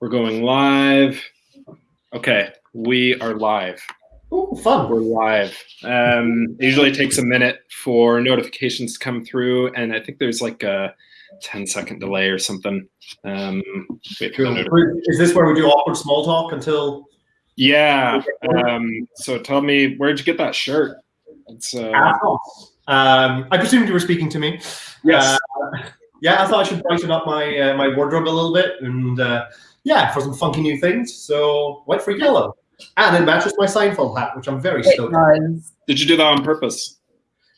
We're going live. Okay, we are live. Ooh, fun. We're live. Um, it usually takes a minute for notifications to come through, and I think there's like a 10 second delay or something. Um, wait for Is this where we do awkward small talk until? yeah. Um, so tell me, where'd you get that shirt? It's uh, Um, I presumed you were speaking to me. yes. Uh, yeah, I thought I should brighten up my uh, my wardrobe a little bit, and uh, yeah, for some funky new things. So went for yellow, and it matches my Seinfeld hat, which I'm very It stoked. does. Did you do that on purpose?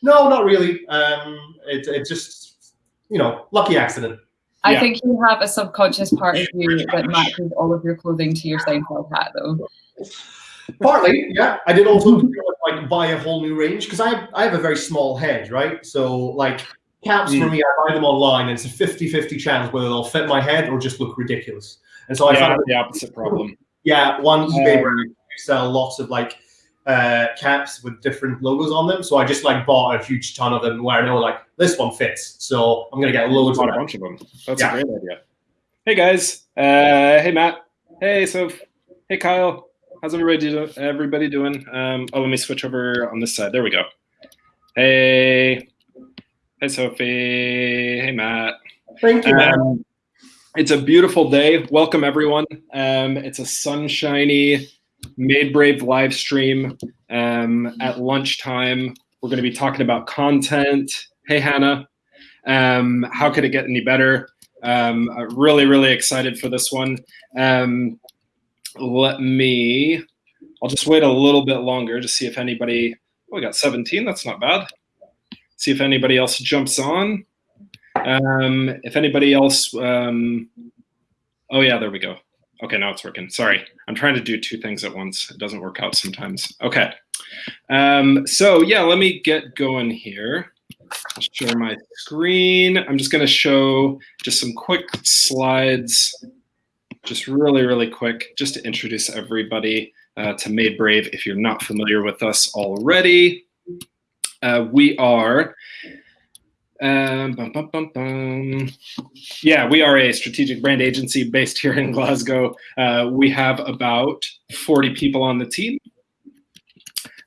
No, not really. Um, it it just you know lucky accident. I Yeah. think you have a subconscious part of you that matches all of your clothing to your Seinfeld hat, though. Partly, yeah. I did also like buy a whole new range because I I have a very small head, right? So like caps for Mm. me, I buy them online, and it's a 50-50 chance whether they'll fit my head or just look ridiculous. And so I yeah, found the opposite problem. yeah, one eBay Um, brand sell lots of like uh, caps with different logos on them. So I just like bought a huge ton of them where I know like this one fits. So I'm gonna get loads of Bought a them. bunch of them. That's Yeah. a great idea. Hey guys. Uh, hey Matt. Hey Soph. Hey Kyle. How's everybody do- everybody doing? Um, oh, let me switch over on this side. There we go. Hey. Hey Sophie. Hey Matt. Thank you, man. Um, it's a beautiful day. Welcome everyone. Um, it's a sunshiny Made Brave live stream um, at lunchtime. We're going to be talking about content. Hey Hannah, um, how could it get any better? Um, uh, really, really excited for this one. Um, let me. I'll just wait a little bit longer to see if anybody. Oh, we got 17. That's not bad. See if anybody else jumps on. Um, if anybody else, um, oh yeah, there we go. Okay, now it's working. Sorry, I'm trying to do two things at once. It doesn't work out sometimes. Okay, um, so yeah, let me get going here. Share my screen. I'm just going to show just some quick slides, just really, really quick, just to introduce everybody uh, to Made Brave. If you're not familiar with us already, uh, we are. Um, bum, bum, bum. Yeah, we are a strategic brand agency based here in Glasgow. Uh, we have about 40 people on the team.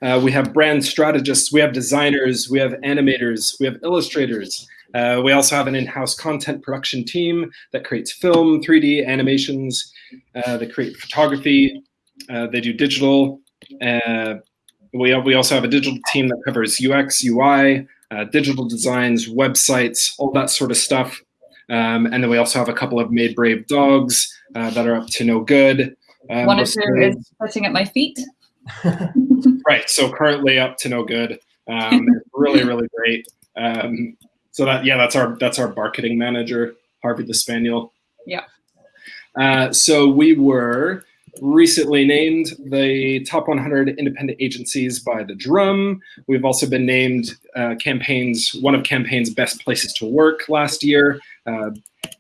Uh, we have brand strategists, we have designers, we have animators, we have illustrators. Uh, we also have an in-house content production team that creates film, 3D animations. Uh, they create photography. Uh, they do digital. Uh, we, we also have a digital team that covers UX, UI, uh, digital designs, websites, all that sort of stuff. Um, and then we also have a couple of Made Brave dogs uh, that are up to no good. Um, One or most two of them- is sitting at my feet. right. So currently up to no good. Um, really, really great. Um, so that yeah, that's our that's our marketing manager, Harvey the Spaniel. Yeah. Uh, so we were recently named the top 100 independent agencies by the Drum. We've also been named uh, campaigns one of campaign's best places to work last year, uh,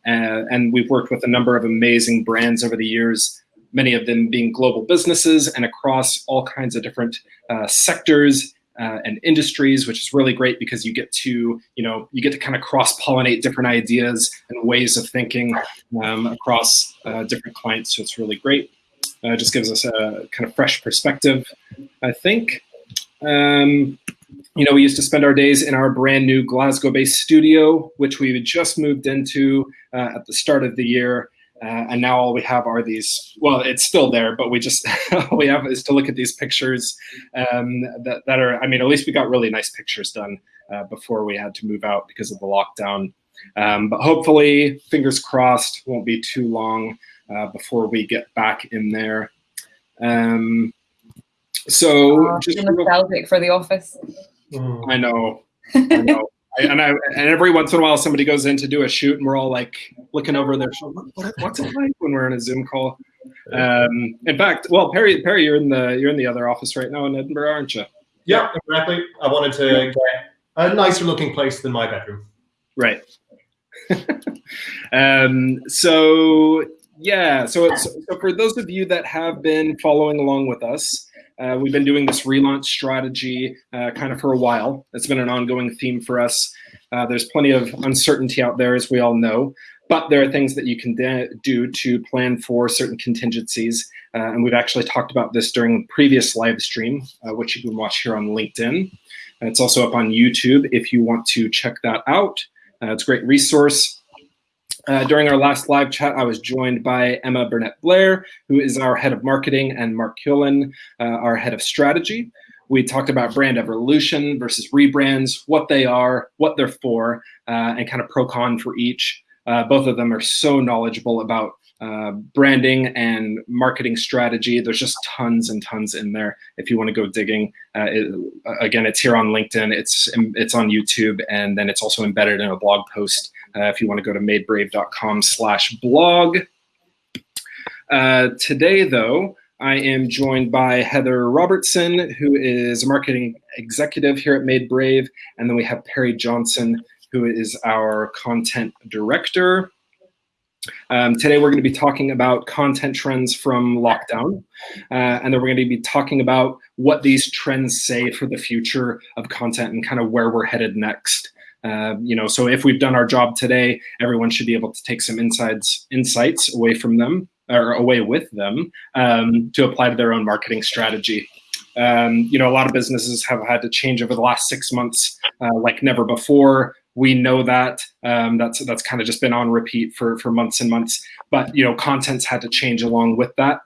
and, and we've worked with a number of amazing brands over the years. Many of them being global businesses and across all kinds of different uh, sectors uh, and industries, which is really great because you get to, you know, you get to kind of cross-pollinate different ideas and ways of thinking um, across uh, different clients. So it's really great. Uh, just gives us a kind of fresh perspective, I think. Um, you know, we used to spend our days in our brand new Glasgow-based studio, which we had just moved into uh, at the start of the year. Uh, and now all we have are these, well, it's still there, but we just, all we have is to look at these pictures um, that, that are, I mean, at least we got really nice pictures done uh, before we had to move out because of the lockdown. Um, but hopefully, fingers crossed, won't be too long uh, before we get back in there. Um, so, Oh, just I'm real- nostalgic for the office. Mm. I know, I know. I, and I and every once in a while somebody goes in to do a shoot and we're all like looking over their shoulder. What, what's it like when we're in a Zoom call? Um, in fact, well, Perry, Perry, you're in the you're in the other office right now in Edinburgh, aren't you? Yeah, exactly. I wanted to get a nicer looking place than my bedroom. Right. um, so yeah, so, so so for those of you that have been following along with us, uh, we've been doing this relaunch strategy uh, kind of for a while. It's been an ongoing theme for us. Uh, there's plenty of uncertainty out there, as we all know. but there are things that you can do to plan for certain contingencies. Uh, and we've actually talked about this during previous live stream, uh, which you can watch here on LinkedIn. And it's also up on YouTube if you want to check that out. Uh, it's a great resource. Uh, during our last live chat, I was joined by Emma Burnett Blair, who is our head of marketing, and Mark Cullen, uh, our head of strategy. We talked about brand evolution versus rebrands, what they are, what they're for, uh, and kind of pro con for each. Uh, both of them are so knowledgeable about uh, branding and marketing strategy. There's just tons and tons in there. If you want to go digging, uh, it, again, it's here on LinkedIn. It's it's on YouTube, and then it's also embedded in a blog post. Uh, if you want to go to madebrave.com/blog. Uh, today, though, I am joined by Heather Robertson, who is a marketing executive here at Made Brave, and then we have Perry Johnson, who is our content director. Um, today, we're going to be talking about content trends from lockdown, uh, and then we're going to be talking about what these trends say for the future of content and kind of where we're headed next. Uh, you know, so if we've done our job today, everyone should be able to take some insights insights away from them or away with them um, to apply to their own marketing strategy. Um, you know, a lot of businesses have had to change over the last six months uh, like never before we know that um, that's that's kind of just been on repeat for for months and months but you know content's had to change along with that.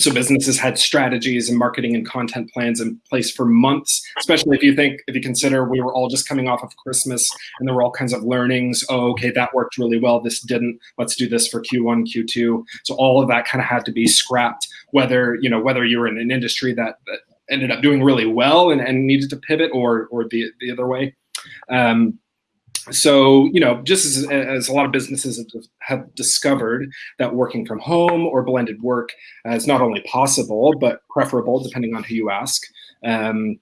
So businesses had strategies and marketing and content plans in place for months especially if you think if you consider we were all just coming off of christmas and there were all kinds of learnings oh okay that worked really well this didn't let's do this for q1 q2 so all of that kind of had to be scrapped whether you know whether you were in an industry that, that ended up doing really well and, and needed to pivot or or the, the other way. Um, so you know just as, as, a lot of businesses have discovered that working from home or blended work is not only possible but preferable depending on who you ask. Um,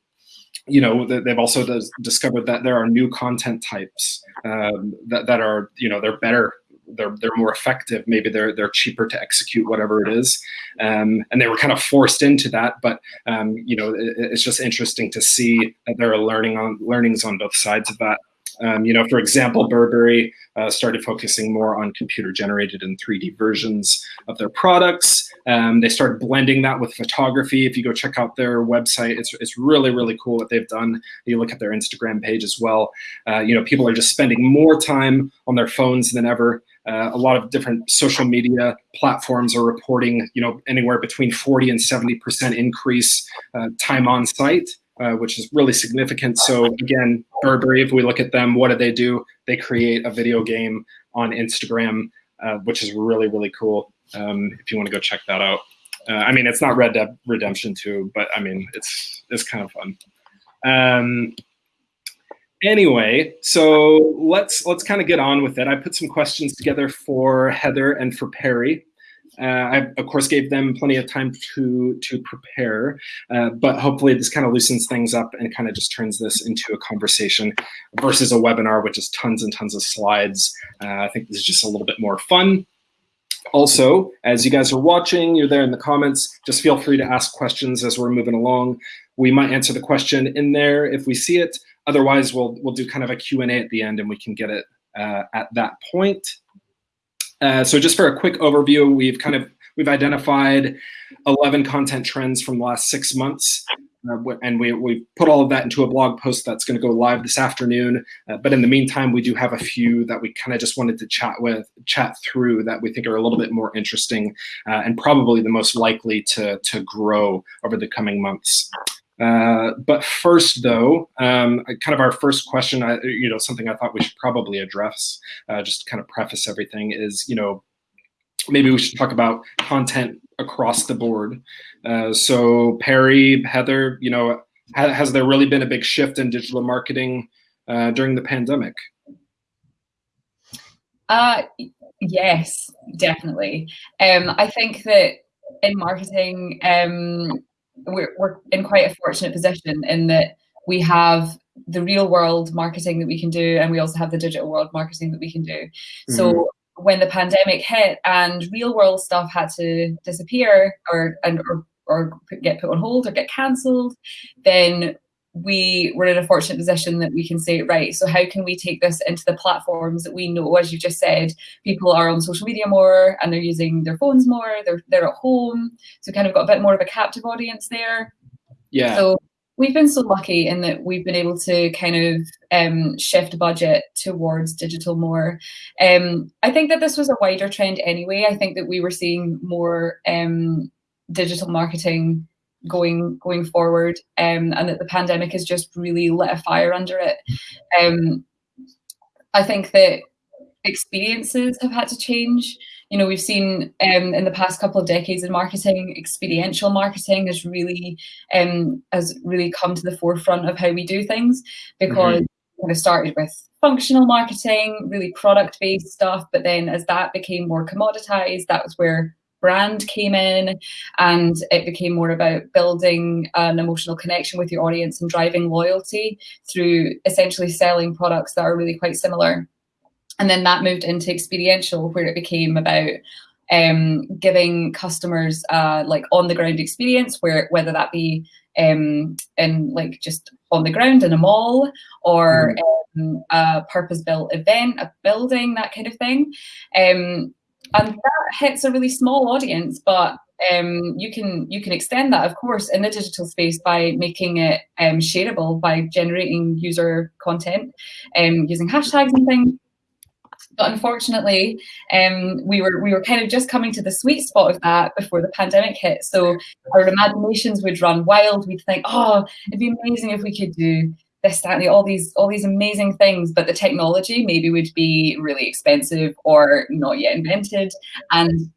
you know they've also discovered that there are new content types um, that, that are you know they're better they're they're more effective. Maybe they're they're cheaper to execute whatever it is. Um, and they were kind of forced into that but um, you know it, it's just interesting to see that there are learning on learnings on both sides of that um, you know, for example, Burberry uh, started focusing more on computer generated and 3D versions of their products. Um, they started blending that with photography. If you go check out their website, it's, it's really, really cool what they've done. You look at their Instagram page as well. Uh, you know, people are just spending more time on their phones than ever. Uh, a lot of different social media platforms are reporting, you know, anywhere between 40 and 70% increase uh, time on site. Uh, which is really significant. So again, Burberry, if we look at them, what do they do? They create a video game on Instagram, uh, which is really, really cool. Um, if you want to go check that out. Uh, I mean, it's not Red Dead Redemption 2, but I mean, it's it's kind of fun. Um, anyway, so let's let's kind of get on with it. I put some questions together for Heather and for Perry. Uh, I, of course, gave them plenty of time to to prepare, uh, but hopefully this kind of loosens things up and kind of just turns this into a conversation versus a webinar, which is tons and tons of slides. Uh, I think this is just a little bit more fun. Also, as you guys are watching, you're there in the comments, just feel free to ask questions as we're moving along. We might answer the question in there if we see it. Otherwise, we'll, we'll do kind of a Q&A at the end and we can get it uh, at that point. Uh, so just for a quick overview, we've kind of we've identified 11 content trends from the last six months. Uh, and we, we put all of that into a blog post that's going to go live this afternoon. Uh, but in the meantime, we do have a few that we kind of just wanted to chat with, chat through that we think are a little bit more interesting uh, and probably the most likely to, to grow over the coming months. Uh, but first, though, um, kind of our first question, I, you know, something I thought we should probably address, uh, just to kind of preface everything, is you know, maybe we should talk about content across the board. Uh, so Perry, Heather, you know, ha has there really been a big shift in digital marketing uh, during the pandemic? Uh, yes, definitely. Um, I think that in marketing, um, we're, we're in quite a fortunate position in that we have the real world marketing that we can do and we also have the digital world marketing that we can do mm-hmm. so when the pandemic hit and real world stuff had to disappear or and or, or get put on hold or get cancelled then we were in a fortunate position that we can say, right, so how can we take this into the platforms that we know, as you just said, people are on social media more and they're using their phones more, they're they're at home. So kind of got a bit more of a captive audience there. Yeah. So we've been so lucky in that we've been able to kind of um, shift budget towards digital more. Um, I think that this was a wider trend anyway. I think that we were seeing more um, digital marketing going going forward um, and that the pandemic has just really lit a fire under it um, i think that experiences have had to change you know we've seen um, in the past couple of decades in marketing experiential marketing has really um, has really come to the forefront of how we do things because mm-hmm. kind of started with functional marketing really product based stuff but then as that became more commoditized that was where brand came in and it became more about building an emotional connection with your audience and driving loyalty through essentially selling products that are really quite similar. And then that moved into experiential, where it became about um, giving customers uh, like on the ground experience, where whether that be um, in like just on the ground in a mall or mm. um, a purpose built event, a building, that kind of thing. Um, and that hits a really small audience but um, you can you can extend that of course in the digital space by making it um, shareable by generating user content um, using hashtags and things. But unfortunately um, we were we were kind of just coming to the sweet spot of that before the pandemic hit. So our imaginations would run wild. We'd think oh it'd be amazing if we could do this, that, and the, all these all these amazing things, but the technology maybe would be really expensive or not yet invented. And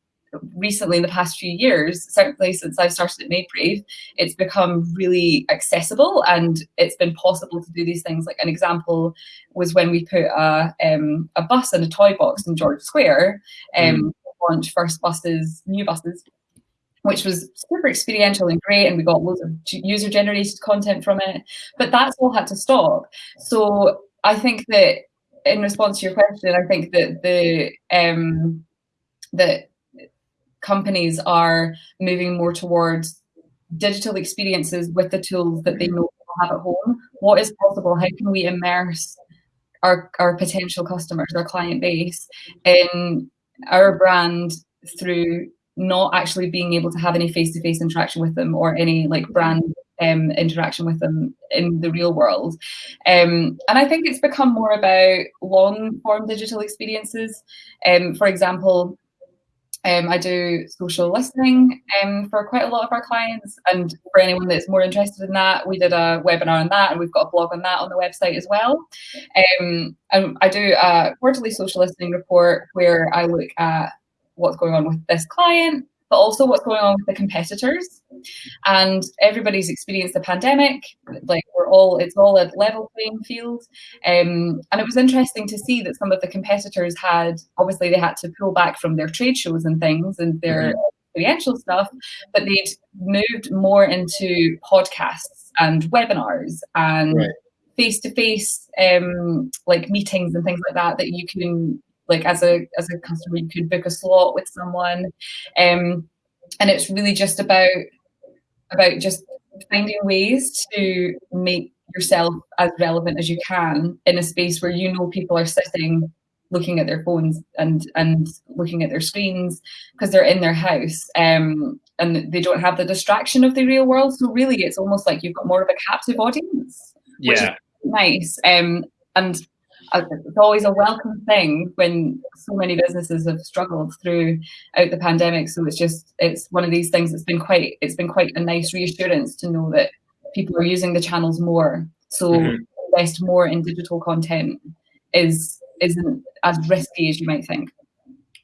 recently, in the past few years, certainly since I've started at Made Brave, it's become really accessible and it's been possible to do these things. Like an example was when we put a um, a bus and a toy box in George Square. Um, mm. Launch first buses, new buses which was super experiential and great. And we got loads of user generated content from it. But that's all had to stop. So I think that in response to your question, I think that the um, that companies are moving more towards digital experiences with the tools that they know have at home. What is possible? How can we immerse our, our potential customers, our client base, in our brand through not actually being able to have any face-to-face interaction with them or any like brand um, interaction with them in the real world. Um, and I think it's become more about long-form digital experiences. Um, for example, um, I do social listening um, for quite a lot of our clients. And for anyone that's more interested in that, we did a webinar on that and we've got a blog on that on the website as well. Um, and I do a quarterly social listening report where I look at what's going on with this client, but also what's going on with the competitors. And everybody's experienced the pandemic. Like we're all, it's all a level playing field. Um, and it was interesting to see that some of the competitors had, obviously, they had to pull back from their trade shows and things and their mm-hmm. experiential stuff, but they'd moved more into podcasts and webinars and. Right face-to-face um, like meetings and things like that that you can like as a as a customer you could book a slot with someone um, and it's really just about about just finding ways to make yourself as relevant as you can in a space where you know people are sitting looking at their phones and and looking at their screens because they're in their house um, and they don't have the distraction of the real world so really it's almost like you've got more of a captive audience which yeah. is nice um, and it's always a welcome thing when so many businesses have struggled throughout the pandemic. So it's just it's one of these things that's been quite it's been quite a nice reassurance to know that people are using the channels more. So mm-hmm. invest more in digital content is isn't as risky as you might think.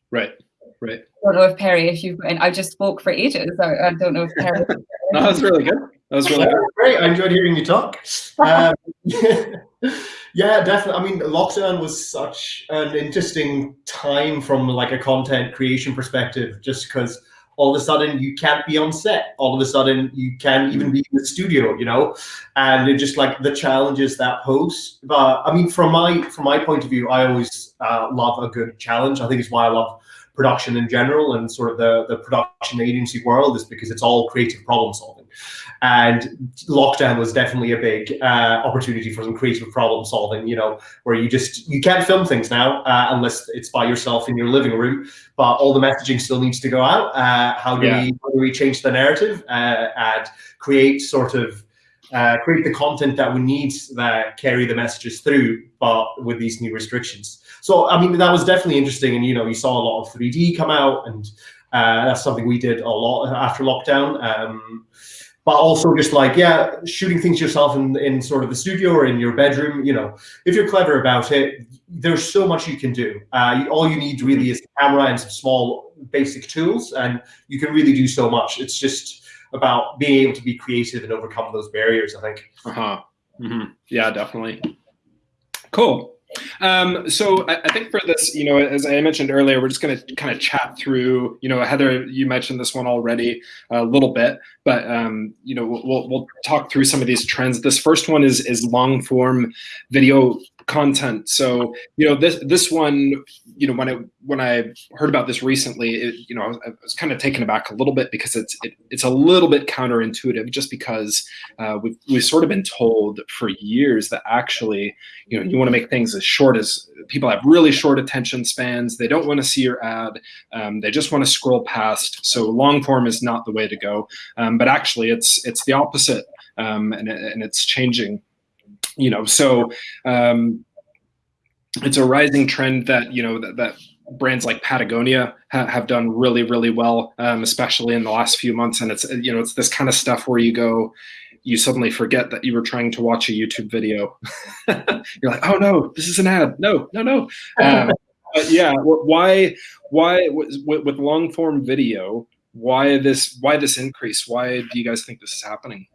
Right. Right. I don't know if Perry, if you've and I just spoke for ages. I, I don't know if Perry. no, that's really good. That was really good. Great. I enjoyed hearing you talk. Um, yeah, definitely. I mean, lockdown was such an interesting time from like a content creation perspective, just because all of a sudden you can't be on set. All of a sudden you can't even be in the studio, you know, and it just like the challenges that pose. But I mean, from my from my point of view, I always uh, love a good challenge. I think it's why I love production in general and sort of the the production agency world is because it's all creative problem solving And lockdown was definitely a big uh, opportunity for some creative problem solving. You know, where you just you can't film things now uh, unless it's by yourself in your living room, but all the messaging still needs to go out. Uh, how do yeah. we how do we change the narrative uh, and create sort of uh, create the content that we need that carry the messages through, but with these new restrictions. So, I mean, that was definitely interesting. And, you know, you saw a lot of 3D come out, and uh, that's something we did a lot after lockdown. Um, but also just like, yeah, shooting things yourself in, in sort of the studio or in your bedroom, you know, if you're clever about it, there's so much you can do. Uh, all you need really is a camera and some small basic tools, and you can really do so much. It's just, about being able to be creative and overcome those barriers. I think. Uh huh. Mm-hmm. Yeah, definitely. Cool. Um, so I, I, think for this, you know, as I mentioned earlier, we're just going to kind of chat through. You know, Heather, you mentioned this one already a little bit, but um, you know, we'll we'll talk through some of these trends. This first one is is long form video content. So you know this this one, you know when I when I heard about this recently, it, you know I was, I was, kind of taken aback a little bit because it's it, it's a little bit counterintuitive, just because uh, we've we've sort of been told for years that actually you know you want to make things short as people have really short attention spans. They don't want to see your ad. Um, they just want to scroll past. So long form is not the way to go. Um, but actually, it's it's the opposite, um, and and it's changing you know, so um, it's a rising trend that you know that, that brands like Patagonia ha- have done really really well, um, especially in the last few months. And it's you know it's this kind of stuff where you go, you suddenly forget that you were trying to watch a YouTube video. You're like, oh no, this is an ad. No, no, no. Um, but yeah, why why with, with long form video? Why this why this increase? Why do you guys think this is happening?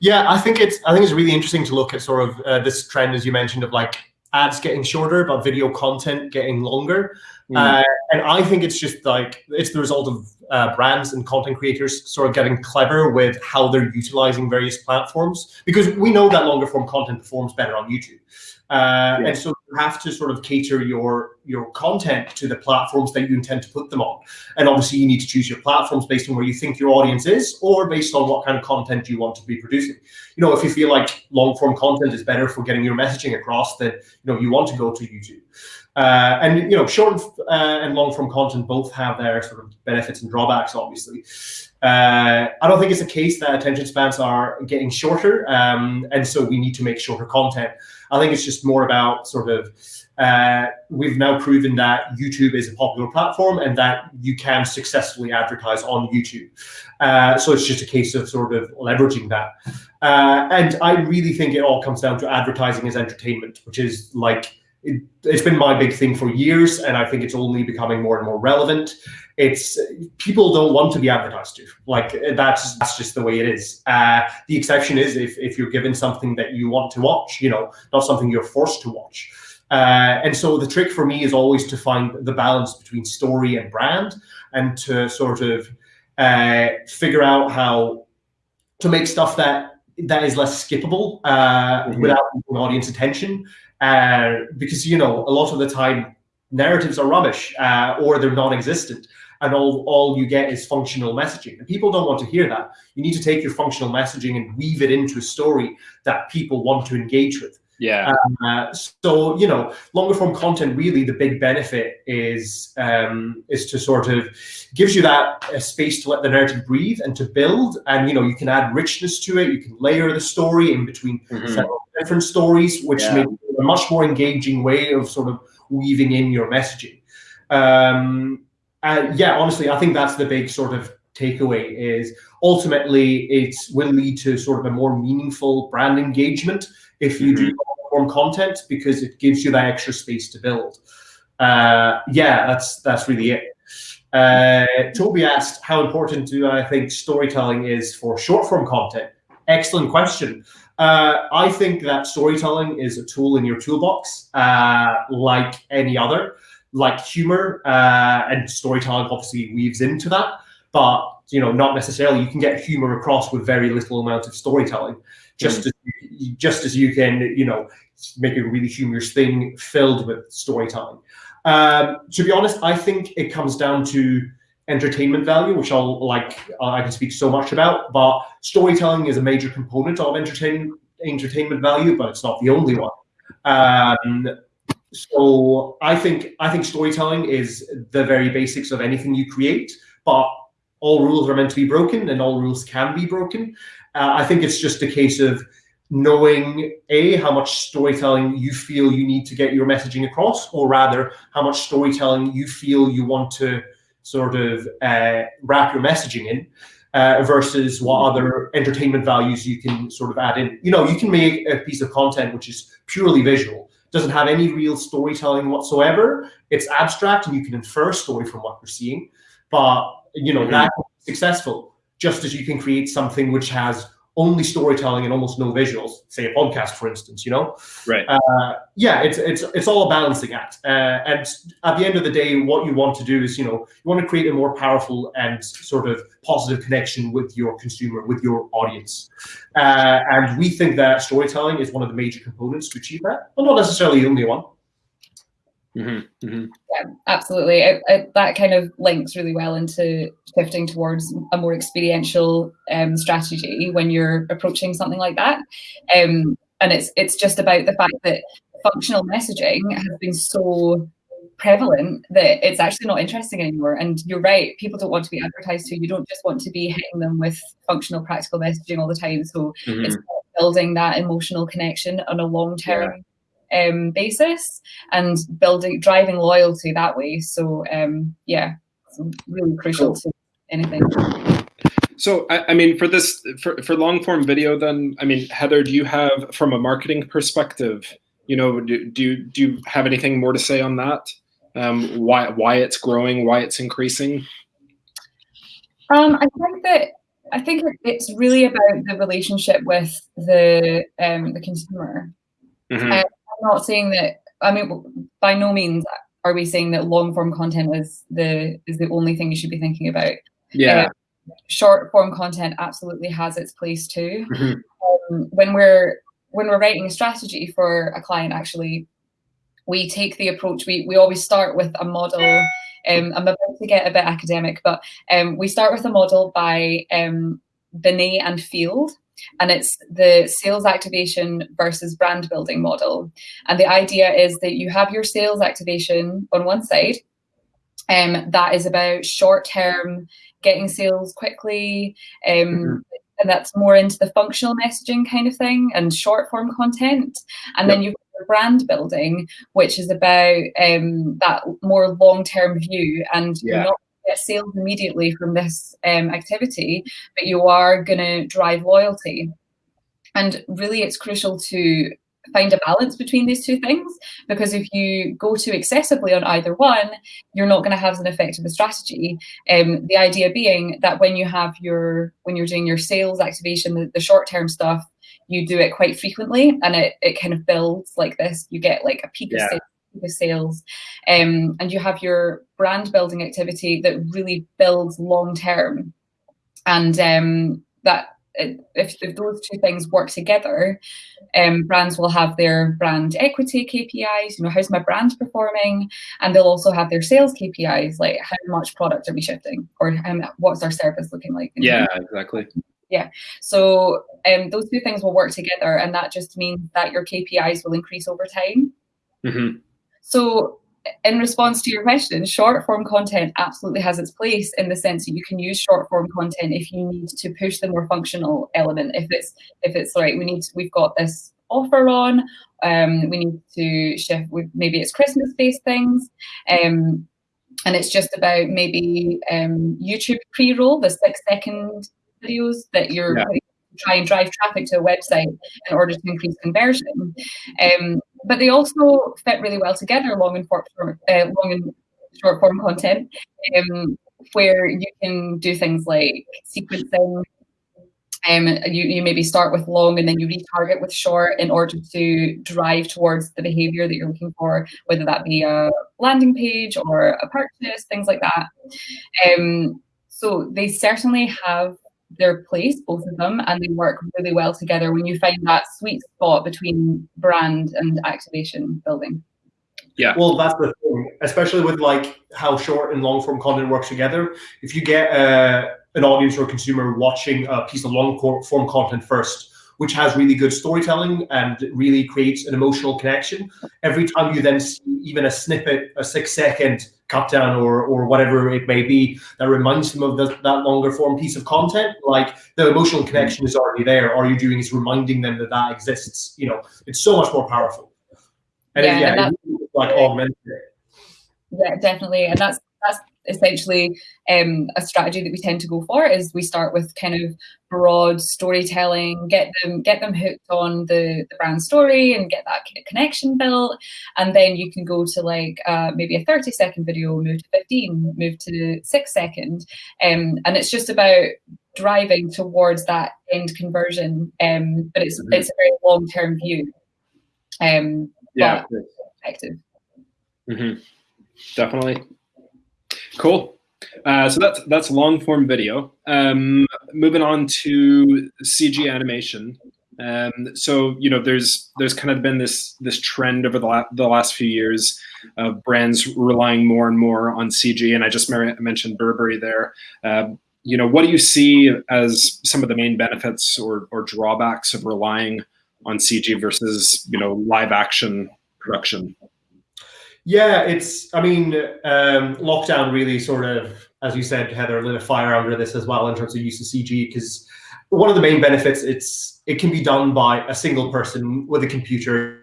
Yeah, I think it's I think it's really interesting to look at sort of uh, this trend as you mentioned of like ads getting shorter, but video content getting longer. Mm. Uh, and I think it's just like it's the result of uh, brands and content creators sort of getting clever with how they're utilizing various platforms because we know that longer form content performs better on YouTube. Uh, yeah. And so you have to sort of cater your your content to the platforms that you intend to put them on. And obviously, you need to choose your platforms based on where you think your audience is, or based on what kind of content you want to be producing. You know, if you feel like long form content is better for getting your messaging across, then you know you want to go to YouTube. Uh, and you know, short uh, and long form content both have their sort of benefits and drawbacks, obviously. Uh, I don't think it's a case that attention spans are getting shorter, um, and so we need to make shorter content. I think it's just more about sort of uh, we've now proven that YouTube is a popular platform and that you can successfully advertise on YouTube. Uh, so it's just a case of sort of leveraging that. Uh, and I really think it all comes down to advertising as entertainment, which is like it, has been my big thing for years, and I think it's only becoming more and more relevant. It's people don't want to be advertised to, like that's that's just the way it is. Uh, the exception is if if you're given something that you want to watch, you know, not something you're forced to watch. Uh, and so the trick for me is always to find the balance between story and brand, and to sort of uh, figure out how to make stuff that that is less skippable uh, mm-hmm. without audience attention uh, because you know a lot of the time narratives are rubbish uh, or they're non-existent and all, all you get is functional messaging. And people don't want to hear that. You need to take your functional messaging and weave it into a story that people want to engage with yeah. Uh, so you know, longer form content really the big benefit is um, is to sort of gives you that uh, space to let the narrative breathe and to build, and you know you can add richness to it. You can layer the story in between mm-hmm. several different stories, which yeah. makes a much more engaging way of sort of weaving in your messaging. Um, and yeah, honestly, I think that's the big sort of takeaway is ultimately it will lead to sort of a more meaningful brand engagement if you mm-hmm. do form content because it gives you that extra space to build. Uh, yeah, that's that's really it. Uh, Toby asked, how important do I think storytelling is for short form content? Excellent question. Uh, I think that storytelling is a tool in your toolbox, uh, like any other, like humor uh, and storytelling obviously weaves into that, but you know, not necessarily. You can get humor across with very little amount of storytelling, just mm. as just as you can, you know, make a really humorous thing filled with storytelling. Um, to be honest, I think it comes down to entertainment value, which I'll like I can speak so much about. But storytelling is a major component of entertainment entertainment value, but it's not the only one. Um, so I think I think storytelling is the very basics of anything you create, but all rules are meant to be broken and all rules can be broken. Uh, I think it's just a case of knowing a how much storytelling you feel you need to get your messaging across, or rather how much storytelling you feel you want to sort of uh, wrap your messaging in. Uh, versus what other entertainment values you can sort of add in. You know, you can make a piece of content which is purely visual, doesn't have any real storytelling whatsoever. It's abstract and you can infer a story from what you're seeing. But you know, mm-hmm. that successful, just as you can create something which has only storytelling and almost no visuals, say a podcast, for instance, you know? Right. Uh, yeah, it's, it's, it's all a balancing act. Uh, and at the end of the day, what you want to do is, you know, you want to create a more powerful and sort of positive connection with your consumer, with your audience. Uh, and we think that storytelling is one of the major components to achieve that, but not necessarily the only one. Mm-hmm, mm-hmm. Yeah, absolutely. It, it, that kind of links really well into shifting towards a more experiential um, strategy when you're approaching something like that. Um, and it's it's just about the fact that functional messaging has been so prevalent that it's actually not interesting anymore. And you're right, people don't want to be advertised to. You don't just want to be hitting them with functional, practical messaging all the time. So mm-hmm. it's building that emotional connection on a long term. Yeah um, basis and building driving loyalty that way. So um, yeah, really crucial cool. to anything. So I, I, mean, for this for, for long form video, then I mean, Heather, do you have from a marketing perspective, you know, do do you, do you have anything more to say on that? Um, why why it's growing, why it's increasing? Um, I think that I think it's really about the relationship with the um, the consumer. Mm-hmm. Uh, I'm not saying that. I mean, by no means are we saying that long form content is the is the only thing you should be thinking about. Yeah. Uh, short form content absolutely has its place too. Mm-hmm. Um, when we're when we're writing a strategy for a client, actually, we take the approach. We we always start with a model. Um, I'm about to get a bit academic, but um, we start with a model by um, Binet and Field and it's the sales activation versus brand building model. And the idea is that you have your sales activation on one side, um, that is about short term getting sales quickly. Um, mm-hmm. And that's more into the functional messaging kind of thing and short form content. And yep. then you've got brand building, which is about um, that more long term view. And yeah. you're not get sales immediately from this um, activity, but you are going to drive loyalty. And really, it's crucial to find a balance between these two things because if you go too excessively on either one, you're not going to have an effective strategy. Um, the idea being that when you have your when you're doing your sales activation, the, the short term stuff, you do it quite frequently, and it it kind of builds like this. You get like a peak yeah. of sales the sales um, and you have your brand building activity that really builds long term and um, that if, if, those two things work together, um, brands will have their brand equity KPIs, you know, how's my brand performing? And they'll also have their sales KPIs, like how much product are we shifting or what's our service looking like? Yeah, exactly. Yeah. So um, those two things will work together and that just means that your KPIs will increase over time. Mm-hmm. So in response to your question, short form content absolutely has its place in the sense that you can use short form content if you need to push the more functional element. If it's if it's right, we need to, we've got this offer on, um, we need to shift with maybe it's Christmas based things. Um, and it's just about maybe um, YouTube pre-roll, the six second videos that you're yeah. try and drive traffic to a website in order to increase conversion. Um, but they also fit really well together, long and short form, uh, long and short form content, um, where you can do things like sequencing. Um, you, you maybe start with long and then you retarget with short in order to drive towards the behavior that you're looking for, whether that be a landing page or a purchase, things like that. Um, so they certainly have their place, both of them, and they work really well together when you find that sweet spot between brand and activation building. Yeah. Well, that's the thing, especially with like how short and long form content works together. If you get uh, an audience or a consumer watching a piece of long form content first, which has really good storytelling and really creates an emotional connection, every time you then see even a snippet, a six second cut down or or whatever it may be that reminds them of the, that longer form piece of content, like the emotional connection is already there. All you're doing is reminding them that that exists. You know, it's so much more powerful. And Yeah, yeah, and that- it, like augmented. Yeah, definitely, and that's that's essentially um, a strategy that we tend to go for. Is we start with kind of broad storytelling, get them get them hooked on the the brand story, and get that kind of connection built, and then you can go to like uh, maybe a thirty second video, move to fifteen, move to six second, um, and it's just about driving towards that end conversion. Um, but it's Mhm. it's a very long term view. Um, Yeah. effective. hmm Definitely. Cool. Uh, so that's that's long form video. Um, moving on to CG animation. Um, so you know, there's there's kind of been this this trend over the la- the last few years of brands relying more and more on CG, and I just mentioned Burberry there. Uh, you know, what do you see as some of the main benefits or or drawbacks of relying on CG versus you know live action production? Yeah, it's. I mean, um, lockdown really sort of, as you said, Heather, lit a fire under this as well in terms of use of CG. Because one of the main benefits, it's it can be done by a single person with a computer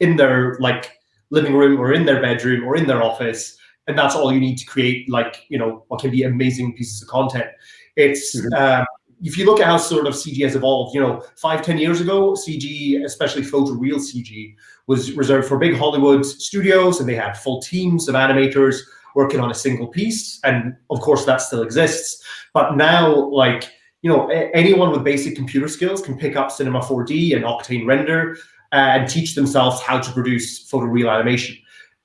in their like living room or in their bedroom or in their office, and that's all you need to create like you know what can be amazing pieces of content. It's Mhm. um, if you look at how sort of CG has evolved, you know, five ten years ago, CG, especially photo real CG, was reserved for big Hollywood studios, and they had full teams of animators working on a single piece. And of course, that still exists. But now, like you know, anyone with basic computer skills can pick up Cinema 4D and Octane Render uh, and teach themselves how to produce photoreal animation.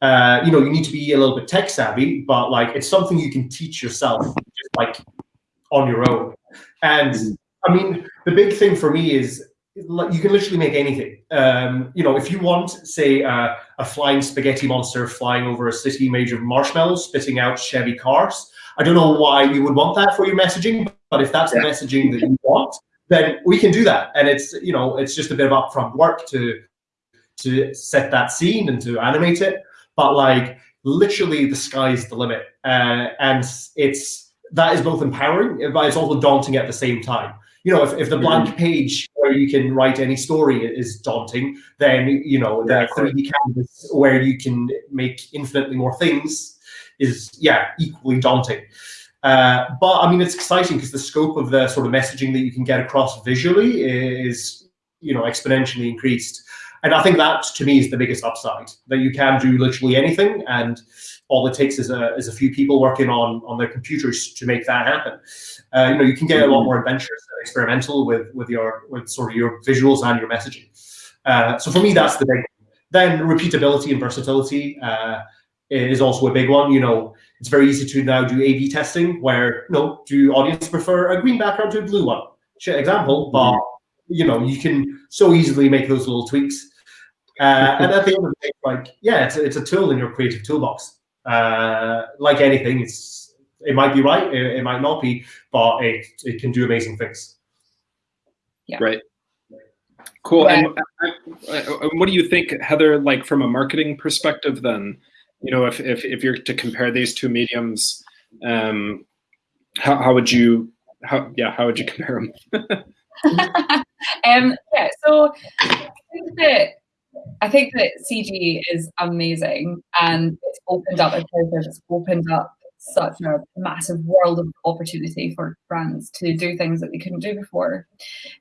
Uh, you know, you need to be a little bit tech savvy, but like it's something you can teach yourself, just like on your own. And Mhm. I mean, the big thing for me is you can literally make anything. Um, you know, if you want, say, uh, a flying spaghetti monster flying over a city made of marshmallows, spitting out Chevy cars. I don't know why you would want that for your messaging, but if that's the messaging that you want, then we can do that. And it's you know, it's just a bit of upfront work to to set that scene and to animate it. But like literally, the sky's the limit, uh, and it's that is both empowering, but it's also daunting at the same time. You know, if, if the blank page where you can write any story is daunting, then you know the 3D canvas where you can make infinitely more things is yeah equally daunting. Uh, but I mean, it's exciting because the scope of the sort of messaging that you can get across visually is you know exponentially increased, and I think that to me is the biggest upside that you can do literally anything, and all it takes is a is a few people working on on their computers to make that happen. Uh, you know, you can get a lot more adventurous and experimental with with your with sort of your visuals and your messaging. Uh, so for me, that's the big. Then repeatability and versatility uh, is also a big one. You know, it's very easy to now do A/B testing, where you know, do audience prefer a green background to a blue one? Shit example, but you know, you can so easily make those little tweaks. Uh, and at the end of the day, like, yeah, it's it's a tool in your creative toolbox. Uh, like anything, it's it might be right, it, it might not be, but it it can do amazing things. Yeah. Right. Cool. Yeah. And uh, uh, what do you think, Heather? Like from a marketing perspective, then, you know, if if, if you're to compare these two mediums, um, how how would you how yeah how would you compare them? um, yeah, so I think that I think that CG is amazing and it's opened up, Claire it's opened up such a massive world of opportunity for brands to do things that they couldn't do before.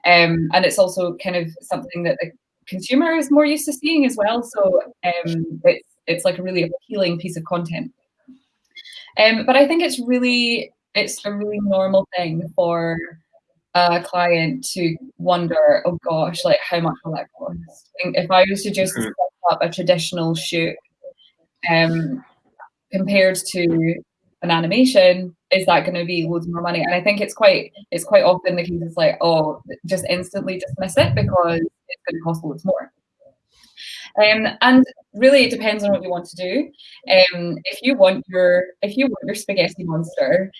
Um, and it's also kind of something that the consumer is more used to seeing as well. So um, it's it's like a really appealing piece of content. Um, but I think it's really it's a really normal thing for a client to wonder, oh gosh, like how much will that cost? If I was to just Mhm. set up a traditional shoot, um, compared to an animation, is that going to be loads more money? And I think it's quite it's quite often the case. It's like, oh, just instantly dismiss it because it's going to cost loads more. Um, and really, it depends on what you want to do. Um, if you want your if you want your spaghetti monster,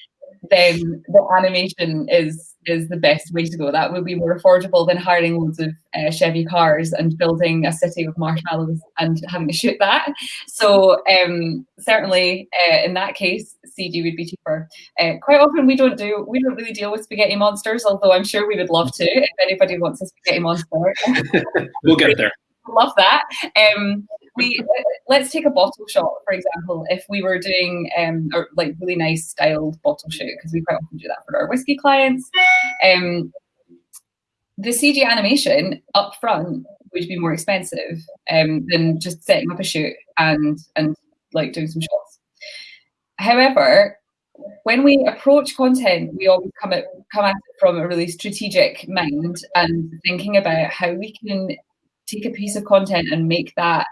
then the animation is is the best way to go. That would be more affordable than hiring loads of uh, Chevy cars and building a city of marshmallows and having to shoot that. So um, certainly uh, in that case, CG would be cheaper. Uh, quite often we don't do we don't really deal with spaghetti monsters, although I'm sure we would love to if anybody wants a spaghetti monster. we'll get there. Love that. Um, we let's take a bottle shot for example if we were doing um or like really nice styled bottle shoot because we quite often do that for our whiskey clients um the cg animation up front would be more expensive um than just setting up a shoot and and like doing some shots however when we approach content we always come at come at it from a really strategic mind and thinking about how we can take a piece of content and make that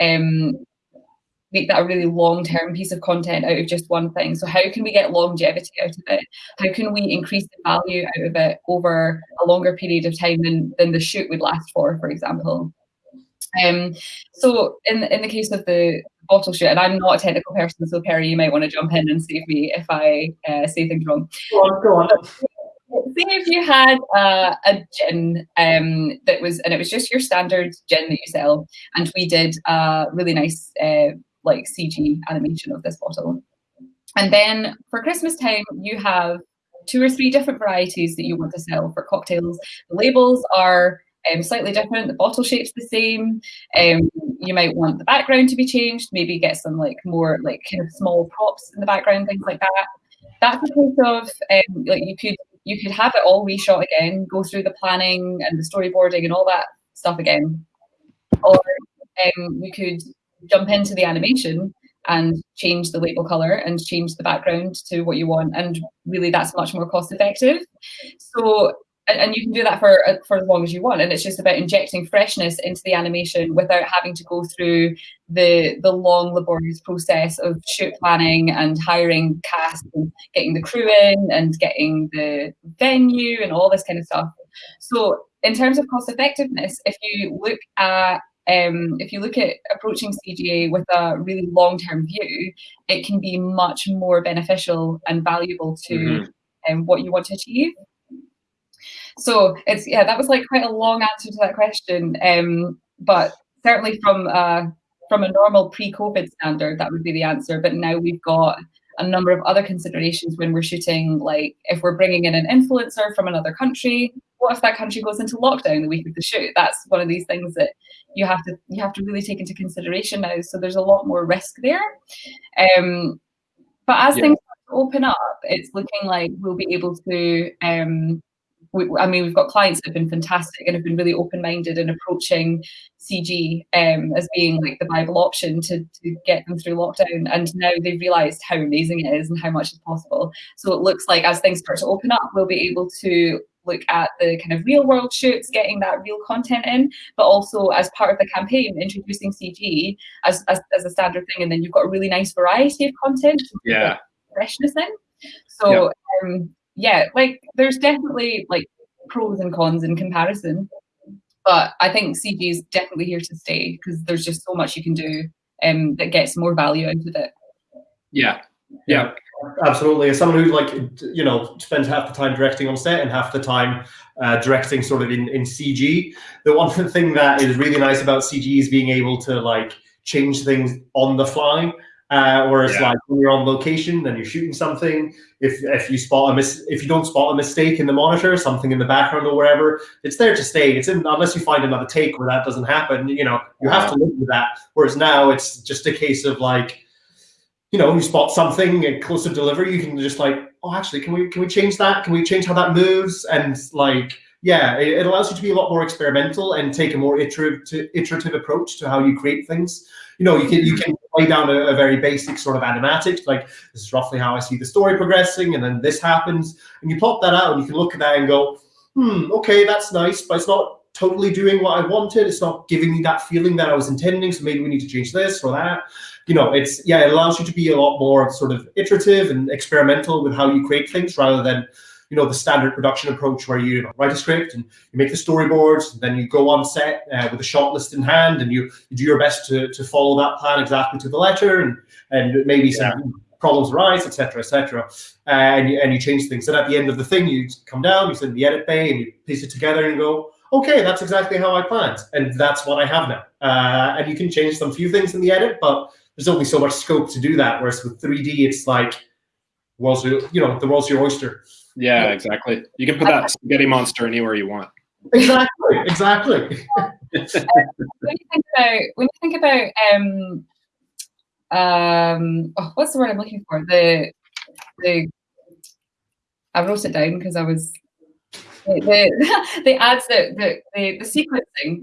um, make that a really long-term piece of content out of just one thing. So how can we get longevity out of it? How can we increase the value out of it over a longer period of time than, than the shoot would last for, for example? Um, so in, in the case of the bottle shoot, and I'm not a technical person, so Perry, you might want to jump in and save me if I uh, say things wrong. Go on, go on. Say if you had uh, a gin um, that was, and it was just your standard gin that you sell, and we did a really nice uh, like CG animation of this bottle. And then for Christmas time, you have two or three different varieties that you want to sell for cocktails. The labels are um, slightly different. The bottle shape's the same. Um, you might want the background to be changed. Maybe get some like more like kind of small props in the background, things like that. That's a case of um, like you could you could have it all reshot again, go through the planning and the storyboarding and all that stuff again. Or um, you could jump into the animation and change the label color and change the background to what you want. And really that's much more cost effective. So and, you can do that for uh, for as long as you want and it's just about injecting freshness into the animation without having to go through the the long laborious process of shoot planning and hiring cast and getting the crew in and getting the venue and all this kind of stuff so in terms of cost effectiveness if you look at um, if you look at approaching CGA with a really long-term view, it can be much more beneficial and valuable to mm-hmm. um, what you want to achieve. So it's yeah, that was like quite a long answer to that question. Um, but certainly from uh, from a normal pre-COVID standard, that would be the answer. But now we've got a number of other considerations when we're shooting. Like if we're bringing in an influencer from another country, what if that country goes into lockdown the week of the shoot? That's one of these things that you have to you have to really take into consideration now. So there's a lot more risk there. Um, but as yeah. things open up, it's looking like we'll be able to um, we, I mean, we've got clients that have been fantastic and have been really open-minded in approaching CG um, as being like the Bible option to, to get them through lockdown. And now they've realized how amazing it is and how much is possible. So it looks like as things start to open up, we'll be able to look at the kind of real world shoots, getting that real content in, but also as part of the campaign, introducing CG as, as, as a standard thing. And then you've got a really nice variety of content. Yeah. Freshness in. So yep. um, yeah, like there's definitely like pros and cons in comparison. But I think CG is definitely here to stay because there's just so much you can do um, that gets more value out of it. Yeah, yeah, absolutely. As someone who like you know spends half the time directing on set and half the time uh, directing sort of in in CG, the one thing that is really nice about CG is being able to like change things on the fly. Uh, whereas yeah. like when you're on location and you're shooting something, if if you spot a mis- if you don't spot a mistake in the monitor, something in the background or wherever, it's there to stay. It's in unless you find another take where that doesn't happen. You know, you have to live with that. Whereas now it's just a case of like, you know, you spot something and close to delivery, you can just like, oh, actually, can we can we change that? Can we change how that moves? And like, yeah, it, it allows you to be a lot more experimental and take a more iterative iterative approach to how you create things you know, you can you can lay down a, a, very basic sort of animatic, like this is roughly how I see the story progressing, and then this happens, and you plot that out, and you can look at that and go, hmm, okay, that's nice, but it's not totally doing what I wanted. It's not giving me that feeling that I was intending. So maybe we need to change this or that. You know, it's yeah, it allows you to be a lot more sort of iterative and experimental with how you create things rather than you know the standard production approach where you, you know, write a script and you make the storyboards, and then you go on set uh, with a shot list in hand, and you, you do your best to, to follow that plan exactly to the letter, and and maybe some problems arise, etc., etc., uh, and you and you change things. And at the end of the thing, you come down, you send the edit bay, and you piece it together and go, okay, that's exactly how I planned, and that's what I have now. Uh, and you can change some few things in the edit, but there's only so much scope to do that. Whereas with 3D, it's like, well, you know, the world's your oyster. Yeah, exactly. You can put that spaghetti monster anywhere you want. Exactly, exactly. when you think about when you think about um um oh, what's the word I'm looking for? The the I wrote it down because I was the the, the ads that the, the the sequencing.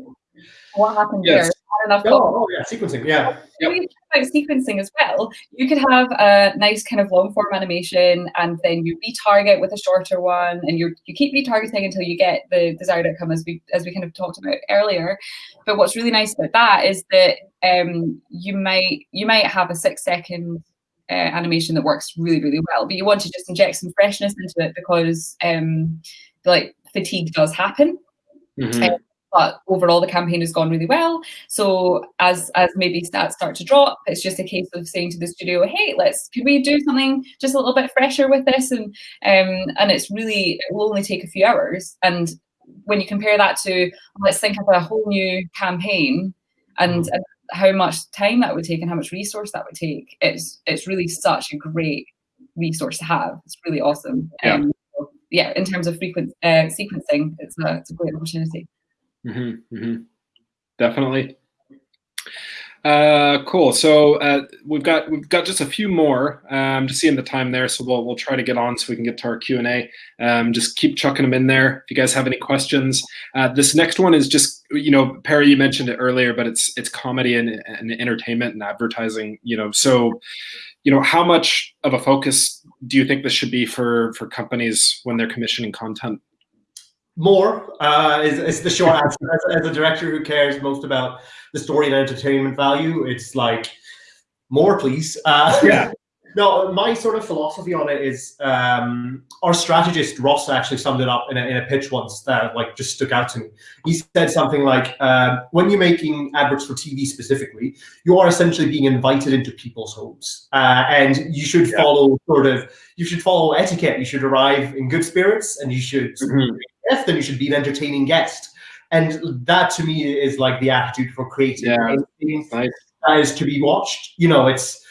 What happened yes. there? enough. Oh, oh, yeah, sequencing. Yeah. Yep. About sequencing as well, you could have a nice kind of long form animation, and then you retarget with a shorter one, and you you keep retargeting until you get the desired outcome, as we as we kind of talked about earlier. But what's really nice about that is that um, you might you might have a six second uh, animation that works really really well, but you want to just inject some freshness into it because um, like fatigue does happen. Mm-hmm. Um, but overall the campaign has gone really well. So as as maybe stats start to drop, it's just a case of saying to the studio, hey, let's could we do something just a little bit fresher with this? And um, and it's really it will only take a few hours. And when you compare that to let's think of a whole new campaign and, mm-hmm. and how much time that would take and how much resource that would take, it's it's really such a great resource to have. It's really awesome. Yeah. Um, yeah, in terms of frequent uh, sequencing, it's a, it's a great opportunity. Mm-hmm, mm-hmm. Definitely. Uh, cool. So uh, we've got we've got just a few more. Um, just seeing the time there, so we'll we'll try to get on so we can get to our Q and A. Um, just keep chucking them in there. If you guys have any questions, uh, this next one is just you know Perry, you mentioned it earlier, but it's it's comedy and, and entertainment and advertising. You know, so you know how much of a focus do you think this should be for for companies when they're commissioning content? More uh, is, is the short answer. As, as, a director who cares most about the story and entertainment value, it's like more, please. Uh, yeah. No, my sort of philosophy on it is um, our strategist Ross actually summed it up in a, in a pitch once that like just stuck out to me. He said something like, um, "When you're making adverts for TV specifically, you are essentially being invited into people's homes, uh, and you should yeah. follow sort of you should follow etiquette. You should arrive in good spirits, and you should mm-hmm then you should be an entertaining guest. And that to me is like the attitude for creating yeah, nice. that is to be watched. You know, it's,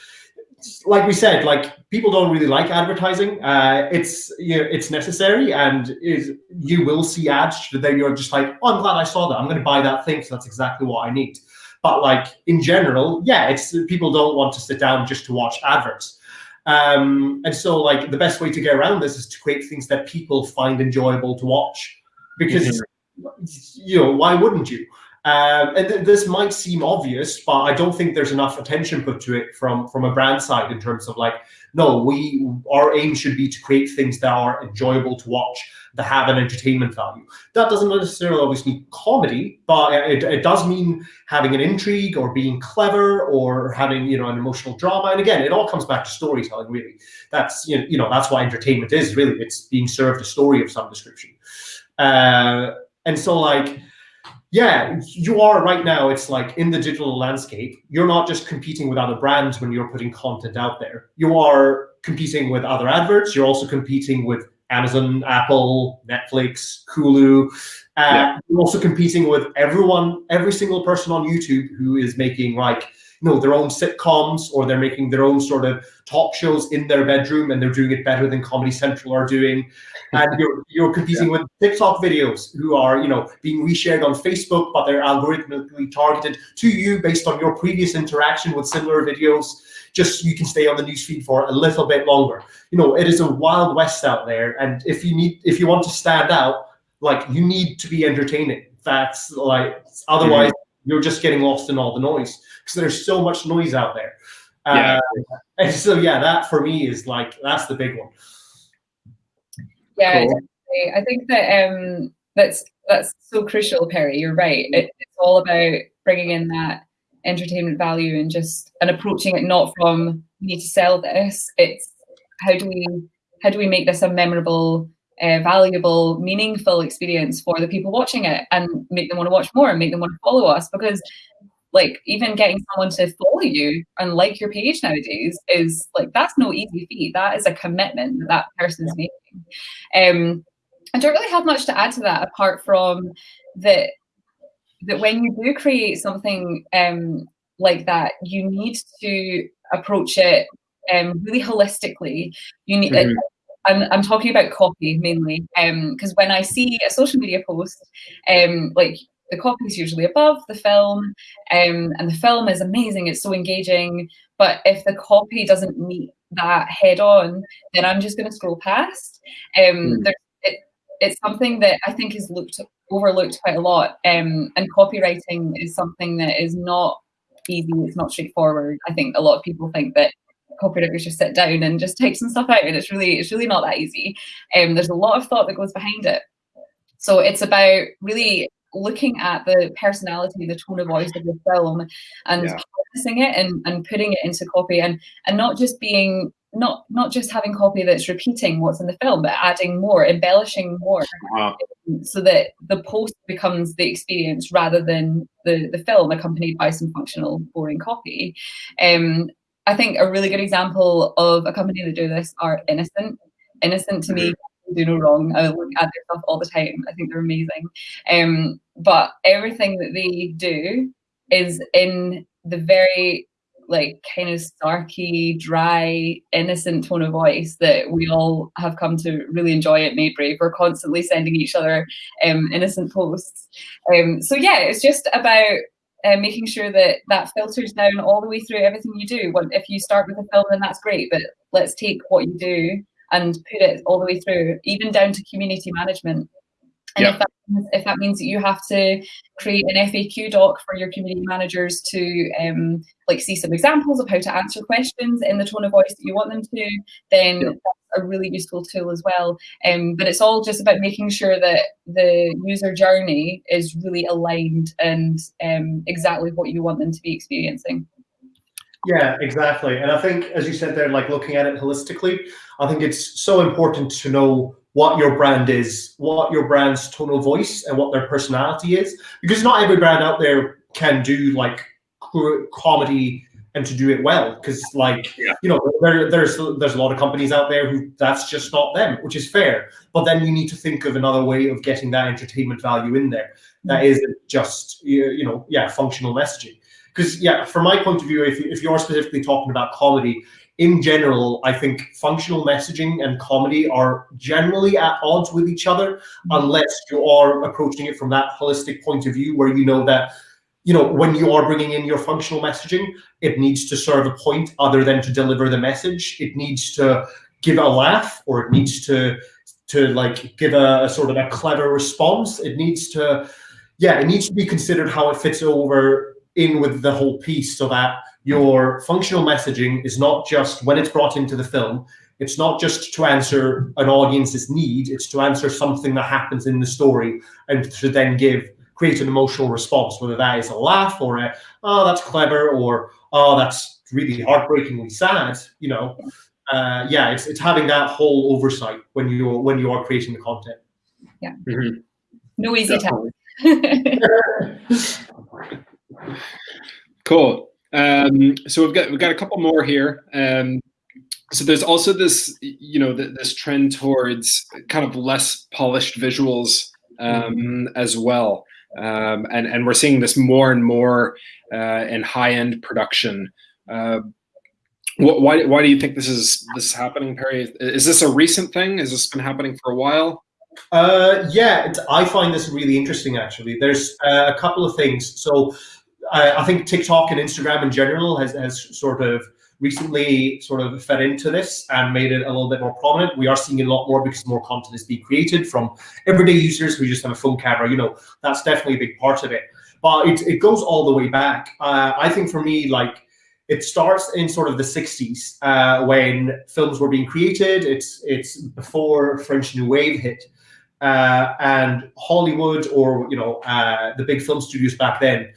it's like we said, like people don't really like advertising. Uh, it's you know, it's necessary, and is you will see ads that you're just like, oh, I'm glad I saw that. I'm going to buy that thing, so that's exactly what I need. But like in general, yeah, it's people don't want to sit down just to watch adverts. Um, and so like the best way to get around this is to create things that people find enjoyable to watch. Because mm-hmm. you know why wouldn't you? Um, and th- this might seem obvious but i don't think there's enough attention put to it from from a brand side in terms of like no we our aim should be to create things that are enjoyable to watch that have an entertainment value. That doesn't necessarily always mean comedy, but it, it does mean having an intrigue or being clever or having you know an emotional drama. And again, it all comes back to storytelling. Really, that's you know, you know that's what entertainment is. Really, it's being served a story of some description. Uh, and so like yeah, you are right now. It's like in the digital landscape, you're not just competing with other brands when you're putting content out there. You are competing with other adverts. You're also competing with Amazon, Apple, Netflix, Hulu. Uh, yeah. We're also competing with everyone, every single person on YouTube who is making like you know their own sitcoms or they're making their own sort of talk shows in their bedroom and they're doing it better than Comedy Central are doing. And you're you're competing yeah. with TikTok videos who are you know being reshared on Facebook, but they're algorithmically targeted to you based on your previous interaction with similar videos just so you can stay on the newsfeed for a little bit longer. You know, it is a wild west out there, and if you need, if you want to stand out, like you need to be entertaining. That's like otherwise mm-hmm. you're just getting lost in all the noise because there's so much noise out there. Yeah. Uh, and so yeah, that for me is like that's the big one. Yeah, cool. I think that um that's that's so crucial, Perry. You're right. It, it's all about bringing in that entertainment value and just and approaching it not from we need to sell this. It's how do we how do we make this a memorable uh, valuable, meaningful experience for the people watching it and make them want to watch more and make them want to follow us? Because like even getting someone to follow you and like your page nowadays is like that's no easy feat. That is a commitment that that person's making. Um i don't really have much to add to that apart from that that when you do create something um like that you need to approach it um really holistically you need mm-hmm. I'm, I'm talking about copy mainly because um, when I see a social media post, um, like the copy is usually above the film, um, and the film is amazing. It's so engaging. But if the copy doesn't meet that head on, then I'm just going to scroll past. Um, mm. it, it's something that I think is looked overlooked quite a lot. Um, and copywriting is something that is not easy. It's not straightforward. I think a lot of people think that copywriters just sit down and just type some stuff out, and it's really it's really not that easy. Um, there's a lot of thought that goes behind it. So it's about really looking at the personality, the tone of voice of the film, and yeah. it and, and putting it into copy, and and not just being not not just having copy that's repeating what's in the film, but adding more, embellishing more, wow. so that the post becomes the experience rather than the the film accompanied by some functional, boring copy. Um, I think a really good example of a company that do this are Innocent. Innocent to me mm-hmm. do no wrong. I look at their stuff all the time. I think they're amazing. Um, but everything that they do is in the very like kind of starky, dry, innocent tone of voice that we all have come to really enjoy at Made Brave. We're constantly sending each other um, innocent posts. Um, so yeah, it's just about uh, making sure that that filters down all the way through everything you do. If you start with a film, then that's great, but let's take what you do and put it all the way through, even down to community management. And yeah. if, that, if that means that you have to create an FAQ doc for your community managers to um, like see some examples of how to answer questions in the tone of voice that you want them to, then yeah. that's a really useful tool as well. Um, but it's all just about making sure that the user journey is really aligned and um, exactly what you want them to be experiencing. Yeah, exactly. And I think, as you said there, like looking at it holistically, I think it's so important to know what your brand is, what your brand's tonal voice and what their personality is. Because not every brand out there can do like comedy and to do it well. Because like, yeah. you know, there, there's there's a lot of companies out there who that's just not them, which is fair. But then you need to think of another way of getting that entertainment value in there. That mm. isn't just, you know, yeah, functional messaging. Because yeah, from my point of view, if, if you're specifically talking about comedy, in general, I think functional messaging and comedy are generally at odds with each other mm-hmm. unless you are approaching it from that holistic point of view where you know that you know when you are bringing in your functional messaging it needs to serve a point other than to deliver the message. It needs to give a laugh or it needs to to like give a, a sort of a clever response. It needs to yeah it needs to be considered how it fits over in with the whole piece so that your functional messaging is not just when it's brought into the film, it's not just to answer an audience's need, it's to answer something that happens in the story and to then give create an emotional response, whether that is a laugh or a, oh, that's clever, or oh, that's really heartbreakingly sad, you know. Uh, yeah, it's, it's having that whole oversight when you're when you are creating the content. Yeah. Mm-hmm. No easy task. cool. Um, so we've got we've got a couple more here. Um, so there's also this, you know, this trend towards kind of less polished visuals um, as well, um, and and we're seeing this more and more uh, in high end production. Uh, why why do you think this is this is happening, Perry? Is this a recent thing? Has this been happening for a while? Uh, yeah, I find this really interesting. Actually, there's uh, a couple of things. So I, think TikTok and Instagram in general has, has sort of recently sort of fed into this and made it a little bit more prominent. We are seeing a lot more because more content is being created from everyday users who just have a phone camera. You know, that's definitely a big part of it. But it, it goes all the way back. Uh, I think for me, like, it starts in sort of the 60s uh, when films were being created. It's it's before French New Wave hit. Uh, and Hollywood or, you know, uh, the big film studios back then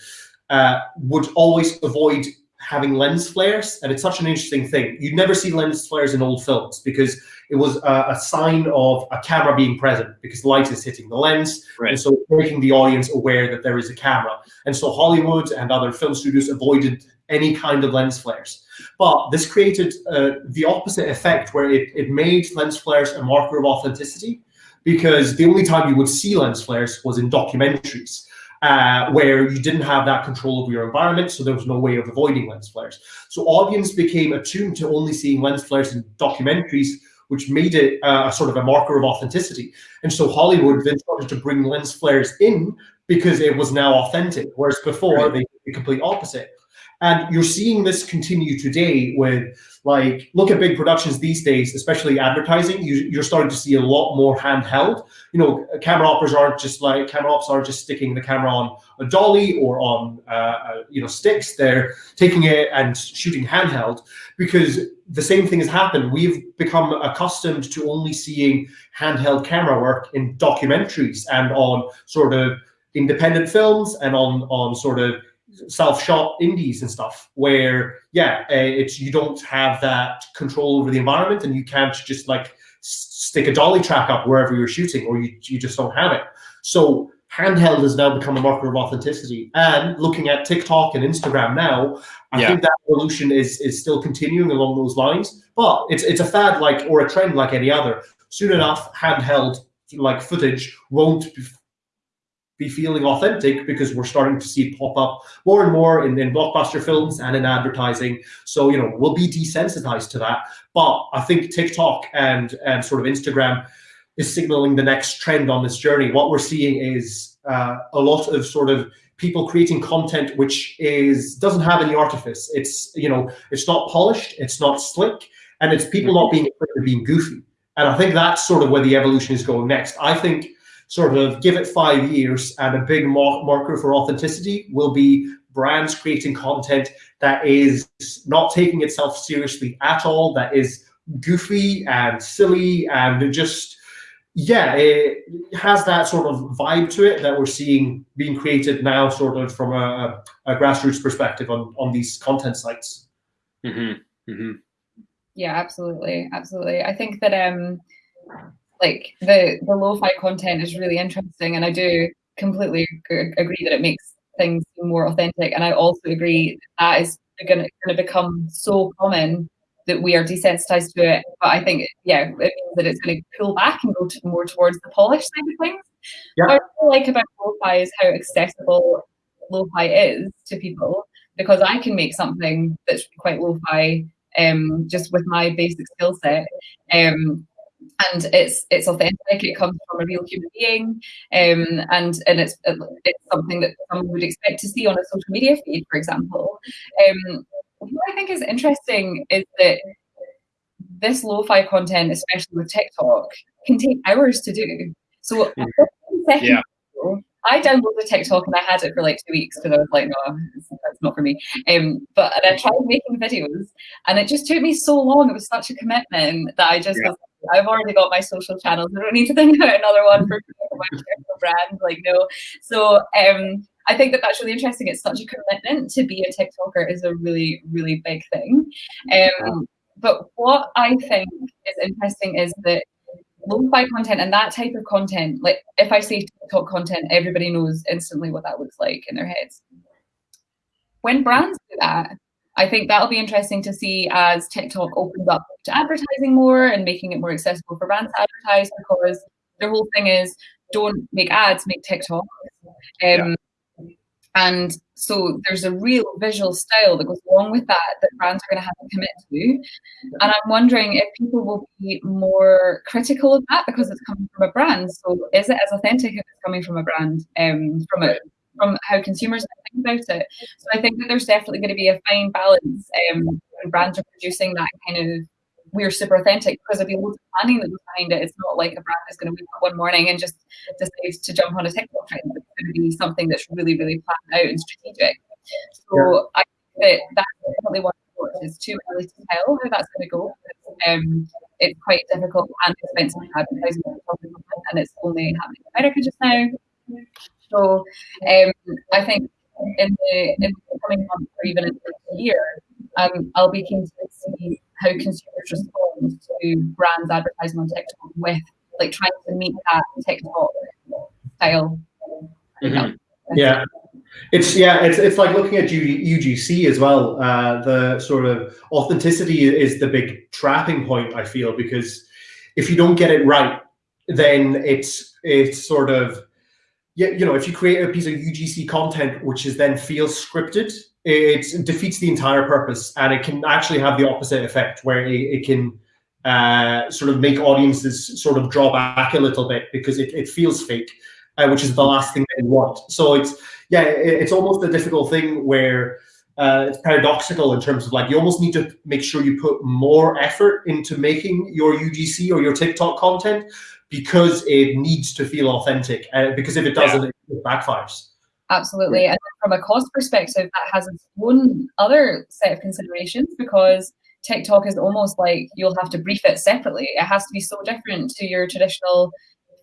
uh, would always avoid having lens flares. And it's such an interesting thing. You'd never see lens flares in old films because it was a, a, sign of a camera being present because light is hitting the lens, right. and so making the audience aware that there is a camera. And so Hollywood and other film studios avoided any kind of lens flares. But this created uh, the opposite effect where it, it made lens flares a marker of authenticity because the only time you would see lens flares was in documentaries. Uh, where you didn't have that control over your environment, so there was no way of avoiding lens flares. So audience became attuned to only seeing lens flares in documentaries, which made it uh, a sort of a marker of authenticity. And so Hollywood then started to bring lens flares in because it was now authentic, whereas before they did the complete opposite. And you're seeing this continue today with like, look at big productions these days, especially advertising, you, are starting to see a lot more handheld. You know, camera operators aren't just like, camera ops aren't just sticking the camera on a dolly or on, uh, uh, you know, sticks. They're taking it and shooting handheld because the same thing has happened. We've become accustomed to only seeing handheld camera work in documentaries and on sort of independent films and on, on sort of self-shot indies and stuff where yeah uh, it's you don't have that control over the environment and you can't just like stick a dolly track up wherever you're shooting or you, you just don't have it so handheld has now become a marker of authenticity and looking at tiktok and instagram now i yeah. think that evolution is is still continuing along those lines but it's it's a fad like or a trend like any other soon enough handheld like footage won't be feeling authentic because we're starting to see it pop up more and more in, in blockbuster films and in advertising. So, you know, we'll be desensitized to that. But I think TikTok and, and sort of Instagram is signaling the next trend on this journey. What we're seeing is uh, a lot of sort of people creating content which is doesn't have any artifice. It's, you know, it's not polished, it's not slick, and it's people not being afraid of being goofy. And I think that's sort of where the evolution is going next. I think sort of give it five years and a big marker for authenticity will be brands creating content that is not taking itself seriously at all, that is goofy and silly and just, yeah, it has that sort of vibe to it that we're seeing being created now sort of from a, a grassroots perspective on, on these content sites. Mm-hmm. Mm-hmm. Yeah, absolutely. Absolutely. I think that um, like the the lo-fi content is really interesting and i do completely agree that it makes things more authentic and i also agree that, that is going to become so common that we are desensitized to it but i think yeah it means that it's going to pull back and go to more towards the polished side of things yeah. what i really like about lo-fi is how accessible lo-fi is to people because i can make something that's quite lo-fi um, just with my basic skill set um, and it's it's authentic. It comes from a real human being, um, and and it's it's something that someone would expect to see on a social media feed, for example. Um, what I think is interesting is that this lo-fi content, especially with TikTok, can take hours to do. So mm. yeah. I downloaded TikTok and I had it for like two weeks because I was like, no, that's not for me. Um, but and I tried making videos and it just took me so long. It was such a commitment that I just yeah. was I've already got my social channels. I don't need to think about another one for my brand. Like no. So um, I think that that's really interesting. It's such a commitment to be a TikToker is a really really big thing. Um, but what I think is interesting is that lo-fi content and that type of content, like if I say TikTok content, everybody knows instantly what that looks like in their heads. When brands do that, I think that'll be interesting to see as TikTok opens up to advertising more and making it more accessible for brands to advertise because their whole thing is don't make ads, make TikTok. Um, yeah. And so there's a real visual style that goes along with that that brands are going to have to commit to. And I'm wondering if people will be more critical of that because it's coming from a brand. So is it as authentic if it's coming from a brand, um, from a from how consumers think about it. So I think that there's definitely going to be a fine balance um, when brands are producing that kind of we're super authentic because there'll be loads of planning that goes behind it. It's not like a brand is going to wake up one morning and just decide to jump on a TikTok trend. It's going to be something that's really, really planned out and strategic. So yeah. I think that that's definitely one of it's too early to tell how that's going to go. Um, it's quite difficult and expensive advertising and it's only happening in America just now. So um, I think in the, in the coming months or even in the year, um, I'll be keen to see how consumers respond to brands advertising on TikTok with like trying to meet that TikTok style. Mm-hmm. Yeah. It's yeah, it's it's like looking at UGC as well. Uh, the sort of authenticity is the big trapping point I feel because if you don't get it right, then it's it's sort of yeah, you know, if you create a piece of UGC content which is then feels scripted, it defeats the entire purpose, and it can actually have the opposite effect where it, it can uh, sort of make audiences sort of draw back a little bit because it, it feels fake, uh, which is the last thing they want. So it's yeah, it, it's almost a difficult thing where uh, it's paradoxical in terms of like you almost need to make sure you put more effort into making your UGC or your TikTok content because it needs to feel authentic. Uh, because if it doesn't, yeah. it backfires. Absolutely. And from a cost perspective, that has its own other set of considerations because TikTok is almost like you'll have to brief it separately. It has to be so different to your traditional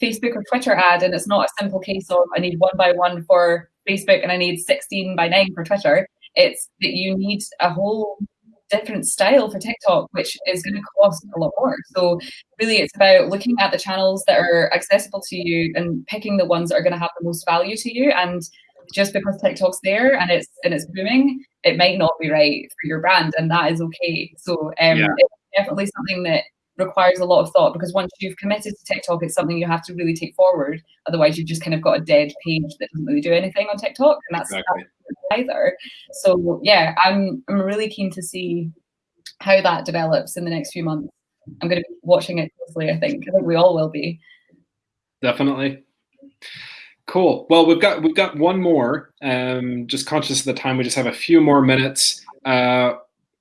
Facebook or Twitter ad. And it's not a simple case of I need one by one for Facebook and I need 16 by 9 for Twitter. It's that you need a whole different style for TikTok, which is going to cost a lot more. So really it's about looking at the channels that are accessible to you and picking the ones that are going to have the most value to you. And just because TikTok's there and it's and it's booming, it might not be right for your brand, and that is okay. So um, yeah. it's definitely something that requires a lot of thought because once you've committed to TikTok, it's something you have to really take forward. Otherwise, you've just kind of got a dead page that doesn't really do anything on TikTok, and that's, exactly. either. So yeah, I'm I'm really keen to see how that develops in the next few months. I'm going to be watching it closely. I think I think we all will be. Definitely. Cool. Well, we've got we've got one more. Um, just conscious of the time, we just have a few more minutes, uh,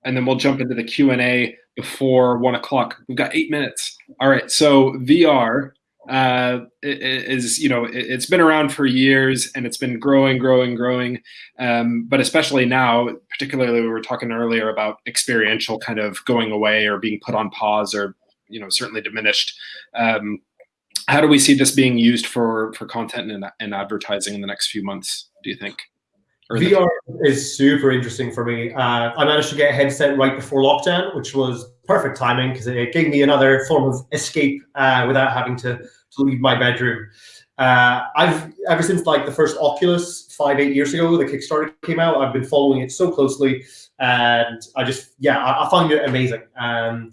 and then we'll jump into the Q and A before one o'clock. We've got eight minutes. All right. So VR uh, is you know it, has been around for years and it's been growing, growing, growing. Um, but especially now, particularly we were talking earlier about experiential kind of going away or being put on pause or you know certainly diminished. Um, how do we see this being used for for content and, and advertising in the next few months? Do you think? VR is super interesting for me. Uh, I managed to get a headset right before lockdown, which was perfect timing because it gave me another form of escape uh, without having to, to leave my bedroom. Uh, I've ever since like the first Oculus five eight years ago, the Kickstarter came out. I've been following it so closely, and I just yeah, I, I find it amazing. Um,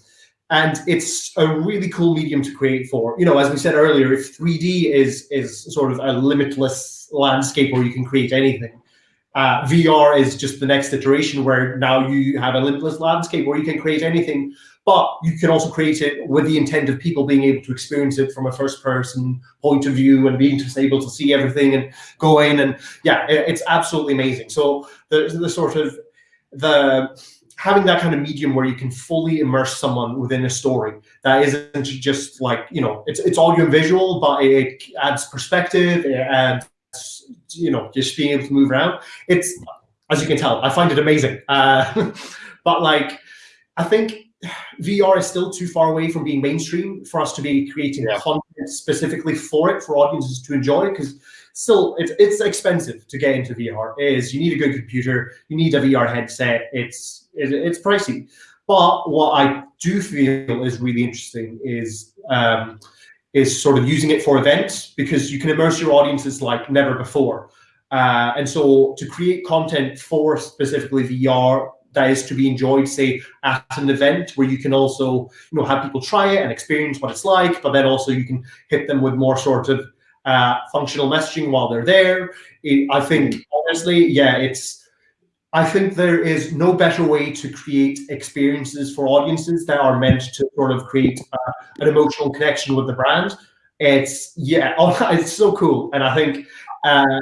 and it's a really cool medium to create for. You know, as we said earlier, if 3D is is sort of a limitless landscape where you can create anything, uh, VR is just the next iteration where now you have a limitless landscape where you can create anything, but you can also create it with the intent of people being able to experience it from a first person point of view and being just able to see everything and go in and yeah, it's absolutely amazing. So the, the sort of the having that kind of medium where you can fully immerse someone within a story that isn't just like you know it's it's audio and visual but it adds perspective it adds you know just being able to move around it's as you can tell i find it amazing uh, but like i think vr is still too far away from being mainstream for us to be creating yeah. content specifically for it for audiences to enjoy because still it's, it's expensive to get into vr it is you need a good computer you need a vr headset it's it, it's pricey. But what I do feel is really interesting is um, is sort of using it for events because you can immerse your audiences like never before. Uh, and so to create content for specifically VR that is to be enjoyed, say, at an event where you can also, you know, have people try it and experience what it's like, but then also you can hit them with more sort of uh, functional messaging while they're there. It, I think honestly, yeah, it's I think there is no better way to create experiences for audiences that are meant to sort of create uh, an emotional connection with the brand. It's yeah, oh, it's so cool, and I think uh,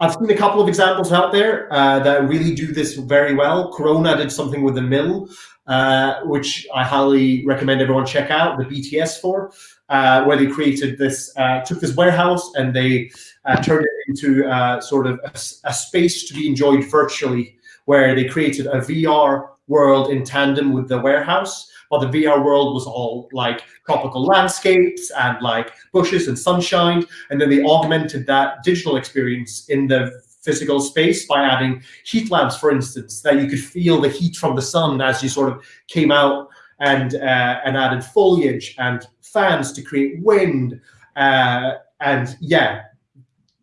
I've seen a couple of examples out there uh, that really do this very well. Corona did something with the mill, uh, which I highly recommend everyone check out. The BTS for uh, where they created this, took this warehouse and they uh, turned it into uh, sort of a, a, space to be enjoyed virtually, where they created a VR world in tandem with the warehouse. But the VR world was all like tropical landscapes and like bushes and sunshine. And then they augmented that digital experience in the physical space by adding heat lamps, for instance, that you could feel the heat from the sun as you sort of came out and uh, and added foliage and fans to create wind. Uh, and yeah,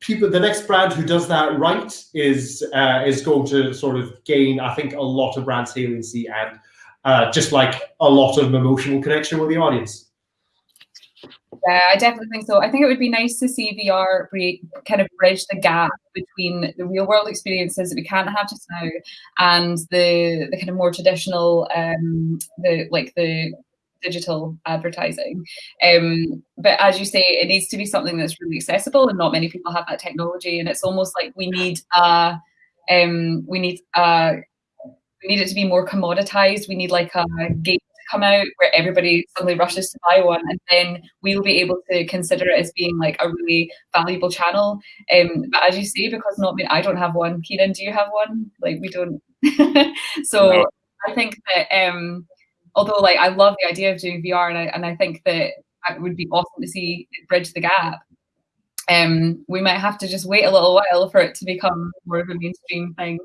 people the next brand who does that right is uh, is going to sort of gain i think a lot of brand saliency and uh, just like a lot of emotional connection with the audience. Yeah i definitely think so. I think it would be nice to see vr kind of bridge the gap between the real world experiences that we can't have just now and the the kind of more traditional um the like the digital advertising. Um, but as you say, it needs to be something that's really accessible, and not many people have that technology. And it's almost like we need a, um, we need a, we need it to be more commoditized. We need like a game to come out where everybody suddenly rushes to buy one, and then we'll be able to consider it as being like a really valuable channel. Um, but as you say, because not me, I don't have one. Keenan, do you have one? Like we don't. so no. I think that um, although like I love the idea of doing VR and I, and I think that it would be awesome to see it bridge the gap. Um, we might have to just wait a little while for it to become more of a mainstream thing.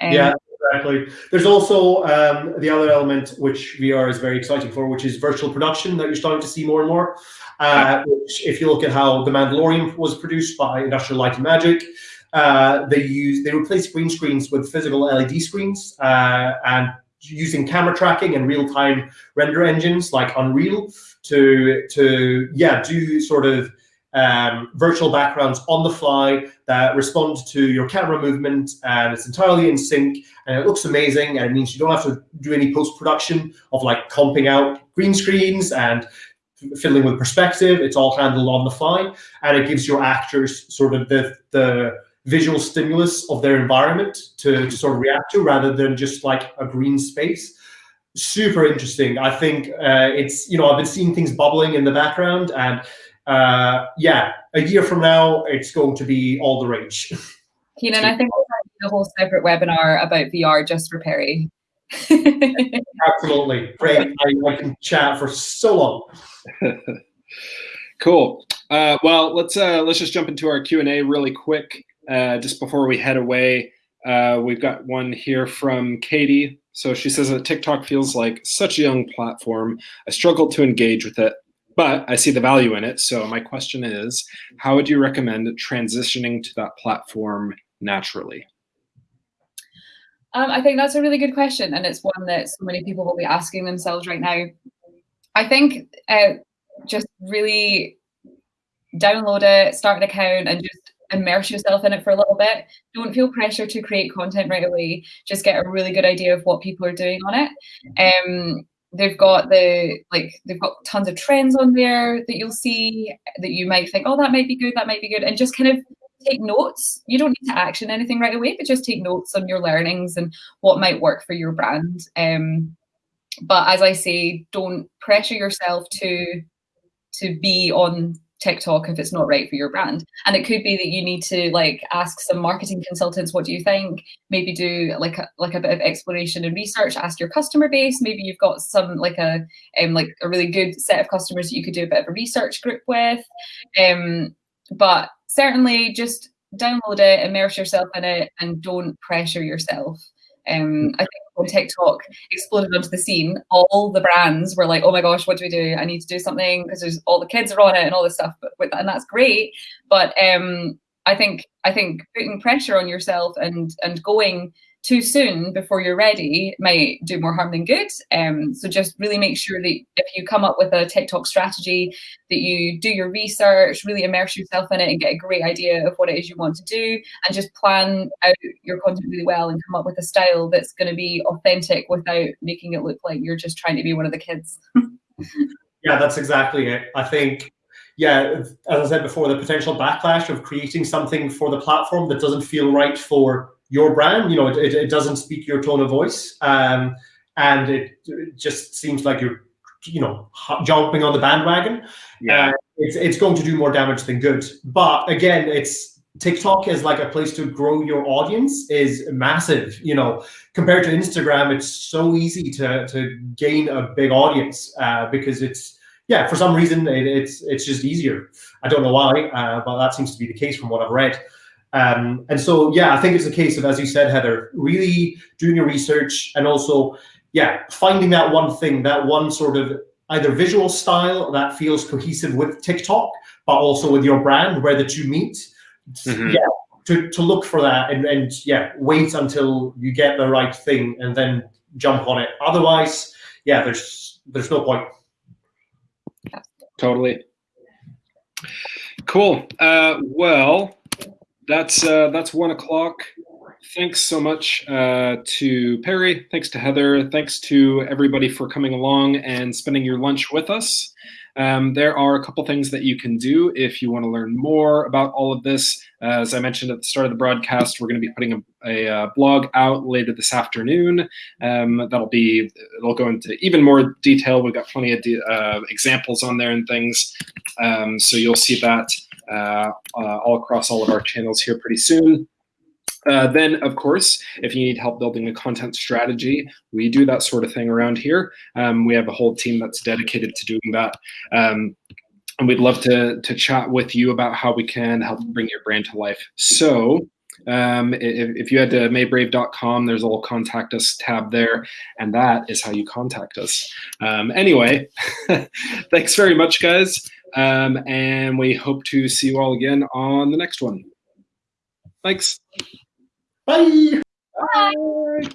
Um, yeah, exactly. There's also um, the other element which VR is very exciting for, which is virtual production that you're starting to see more and more. Uh, which, if you look at how The Mandalorian was produced by Industrial Light and Magic, uh, they use they replace green screens with physical LED screens uh, and using camera tracking and real-time render engines like Unreal to to yeah do sort of um, virtual backgrounds on the fly that respond to your camera movement and it's entirely in sync and it looks amazing and it means you don't have to do any post-production of like comping out green screens and fiddling with perspective. It's all handled on the fly and it gives your actors sort of the the visual stimulus of their environment to, to sort of react to rather than just like a green space. Super interesting. I think uh, it's you know i've been seeing things bubbling in the background and uh, yeah a year from now it's going to be all the rage. Keenan i think we'll have a whole separate webinar about vr just for perry. Absolutely. Great. I, I, can chat for so long. Cool. Uh, well let's uh, let's just jump into our q&a really quick uh, just before we head away, uh, we've got one here from Katie. So she says that TikTok feels like such a young platform. I struggle to engage with it, but I see the value in it. So my question is, how would you recommend transitioning to that platform naturally? Um, I think that's a really good question, and it's one that so many people will be asking themselves right now. I think uh, just really download it, start an account, and just immerse yourself in it for a little bit. Don't feel pressure to create content right away. Just get a really good idea of what people are doing on it. Um, they've got the like they've got tons of trends on there that you'll see that you might think, oh, that might be good, that might be good, and just kind of take notes. You don't need to action anything right away, but just take notes on your learnings and what might work for your brand. Um, but as I say, don't pressure yourself to to be on TikTok if it's not right for your brand. And it could be that you need to like ask some marketing consultants, what do you think? Maybe do like a, like a bit of exploration and research, ask your customer base. Maybe you've got some like a um, like a really good set of customers that you could do a bit of a research group with. Um, but certainly just download it, immerse yourself in it, and don't pressure yourself. Um, I think when TikTok exploded onto the scene, all the brands were like, "Oh my gosh, what do we do? I need to do something because there's all the kids are on it and all this stuff." But and that's great. But um, I think I think putting pressure on yourself and and going too soon before you're ready might do more harm than good. Um, so just really make sure that if you come up with a TikTok strategy, that you do your research, really immerse yourself in it and get a great idea of what it is you want to do, and just plan out your content really well and come up with a style that's going to be authentic without making it look like you're just trying to be one of the kids. yeah, that's exactly it. I think yeah, as I said before, the potential backlash of creating something for the platform that doesn't feel right for your brand. You know, it, it, it doesn't speak your tone of voice, um, and it, it, just seems like you're, you know, jumping on the bandwagon. Yeah, uh, it's it's going to do more damage than good. But again, it's TikTok is like a place to grow your audience is massive. You know, compared to Instagram, it's so easy to to gain a big audience uh, because it's yeah, for some reason it, it's it's just easier. I don't know why, uh, but that seems to be the case from what I've read. Um, and so, yeah, I think it's a case of, as you said, Heather, really doing your research and also, yeah, finding that one thing, that one sort of either visual style that feels cohesive with TikTok, but also with your brand, where the two meet. Mhm. Yeah, to, to look for that and, and yeah, wait until you get the right thing and then jump on it. Otherwise, yeah, there's there's no point. Totally. Cool. Uh, well, that's uh, that's one o'clock. Thanks so much uh, to Perry. Thanks to Heather. Thanks to everybody for coming along and spending your lunch with us. Um, there are a couple things that you can do if you want to learn more about all of this. Uh, as I mentioned at the start of the broadcast, we're going to be putting a, a, uh blog out later this afternoon. Um, that'll be, it'll go into even more detail. We've got plenty of de- uh, examples on there and things. Um, so you'll see that all across all of our channels here pretty soon. Uh, then, of course, if you need help building a content strategy, we do that sort of thing around here. Um, we have a whole team that's dedicated to doing that. Um, and we'd love to, to chat with you about how we can help bring your brand to life. So, um, if, if you head to maybrave.com, there's a little contact us tab there, and that is how you contact us. Um, anyway, thanks very much, guys. Um, and we hope to see you all again on the next one. Thanks. Bye. Bye.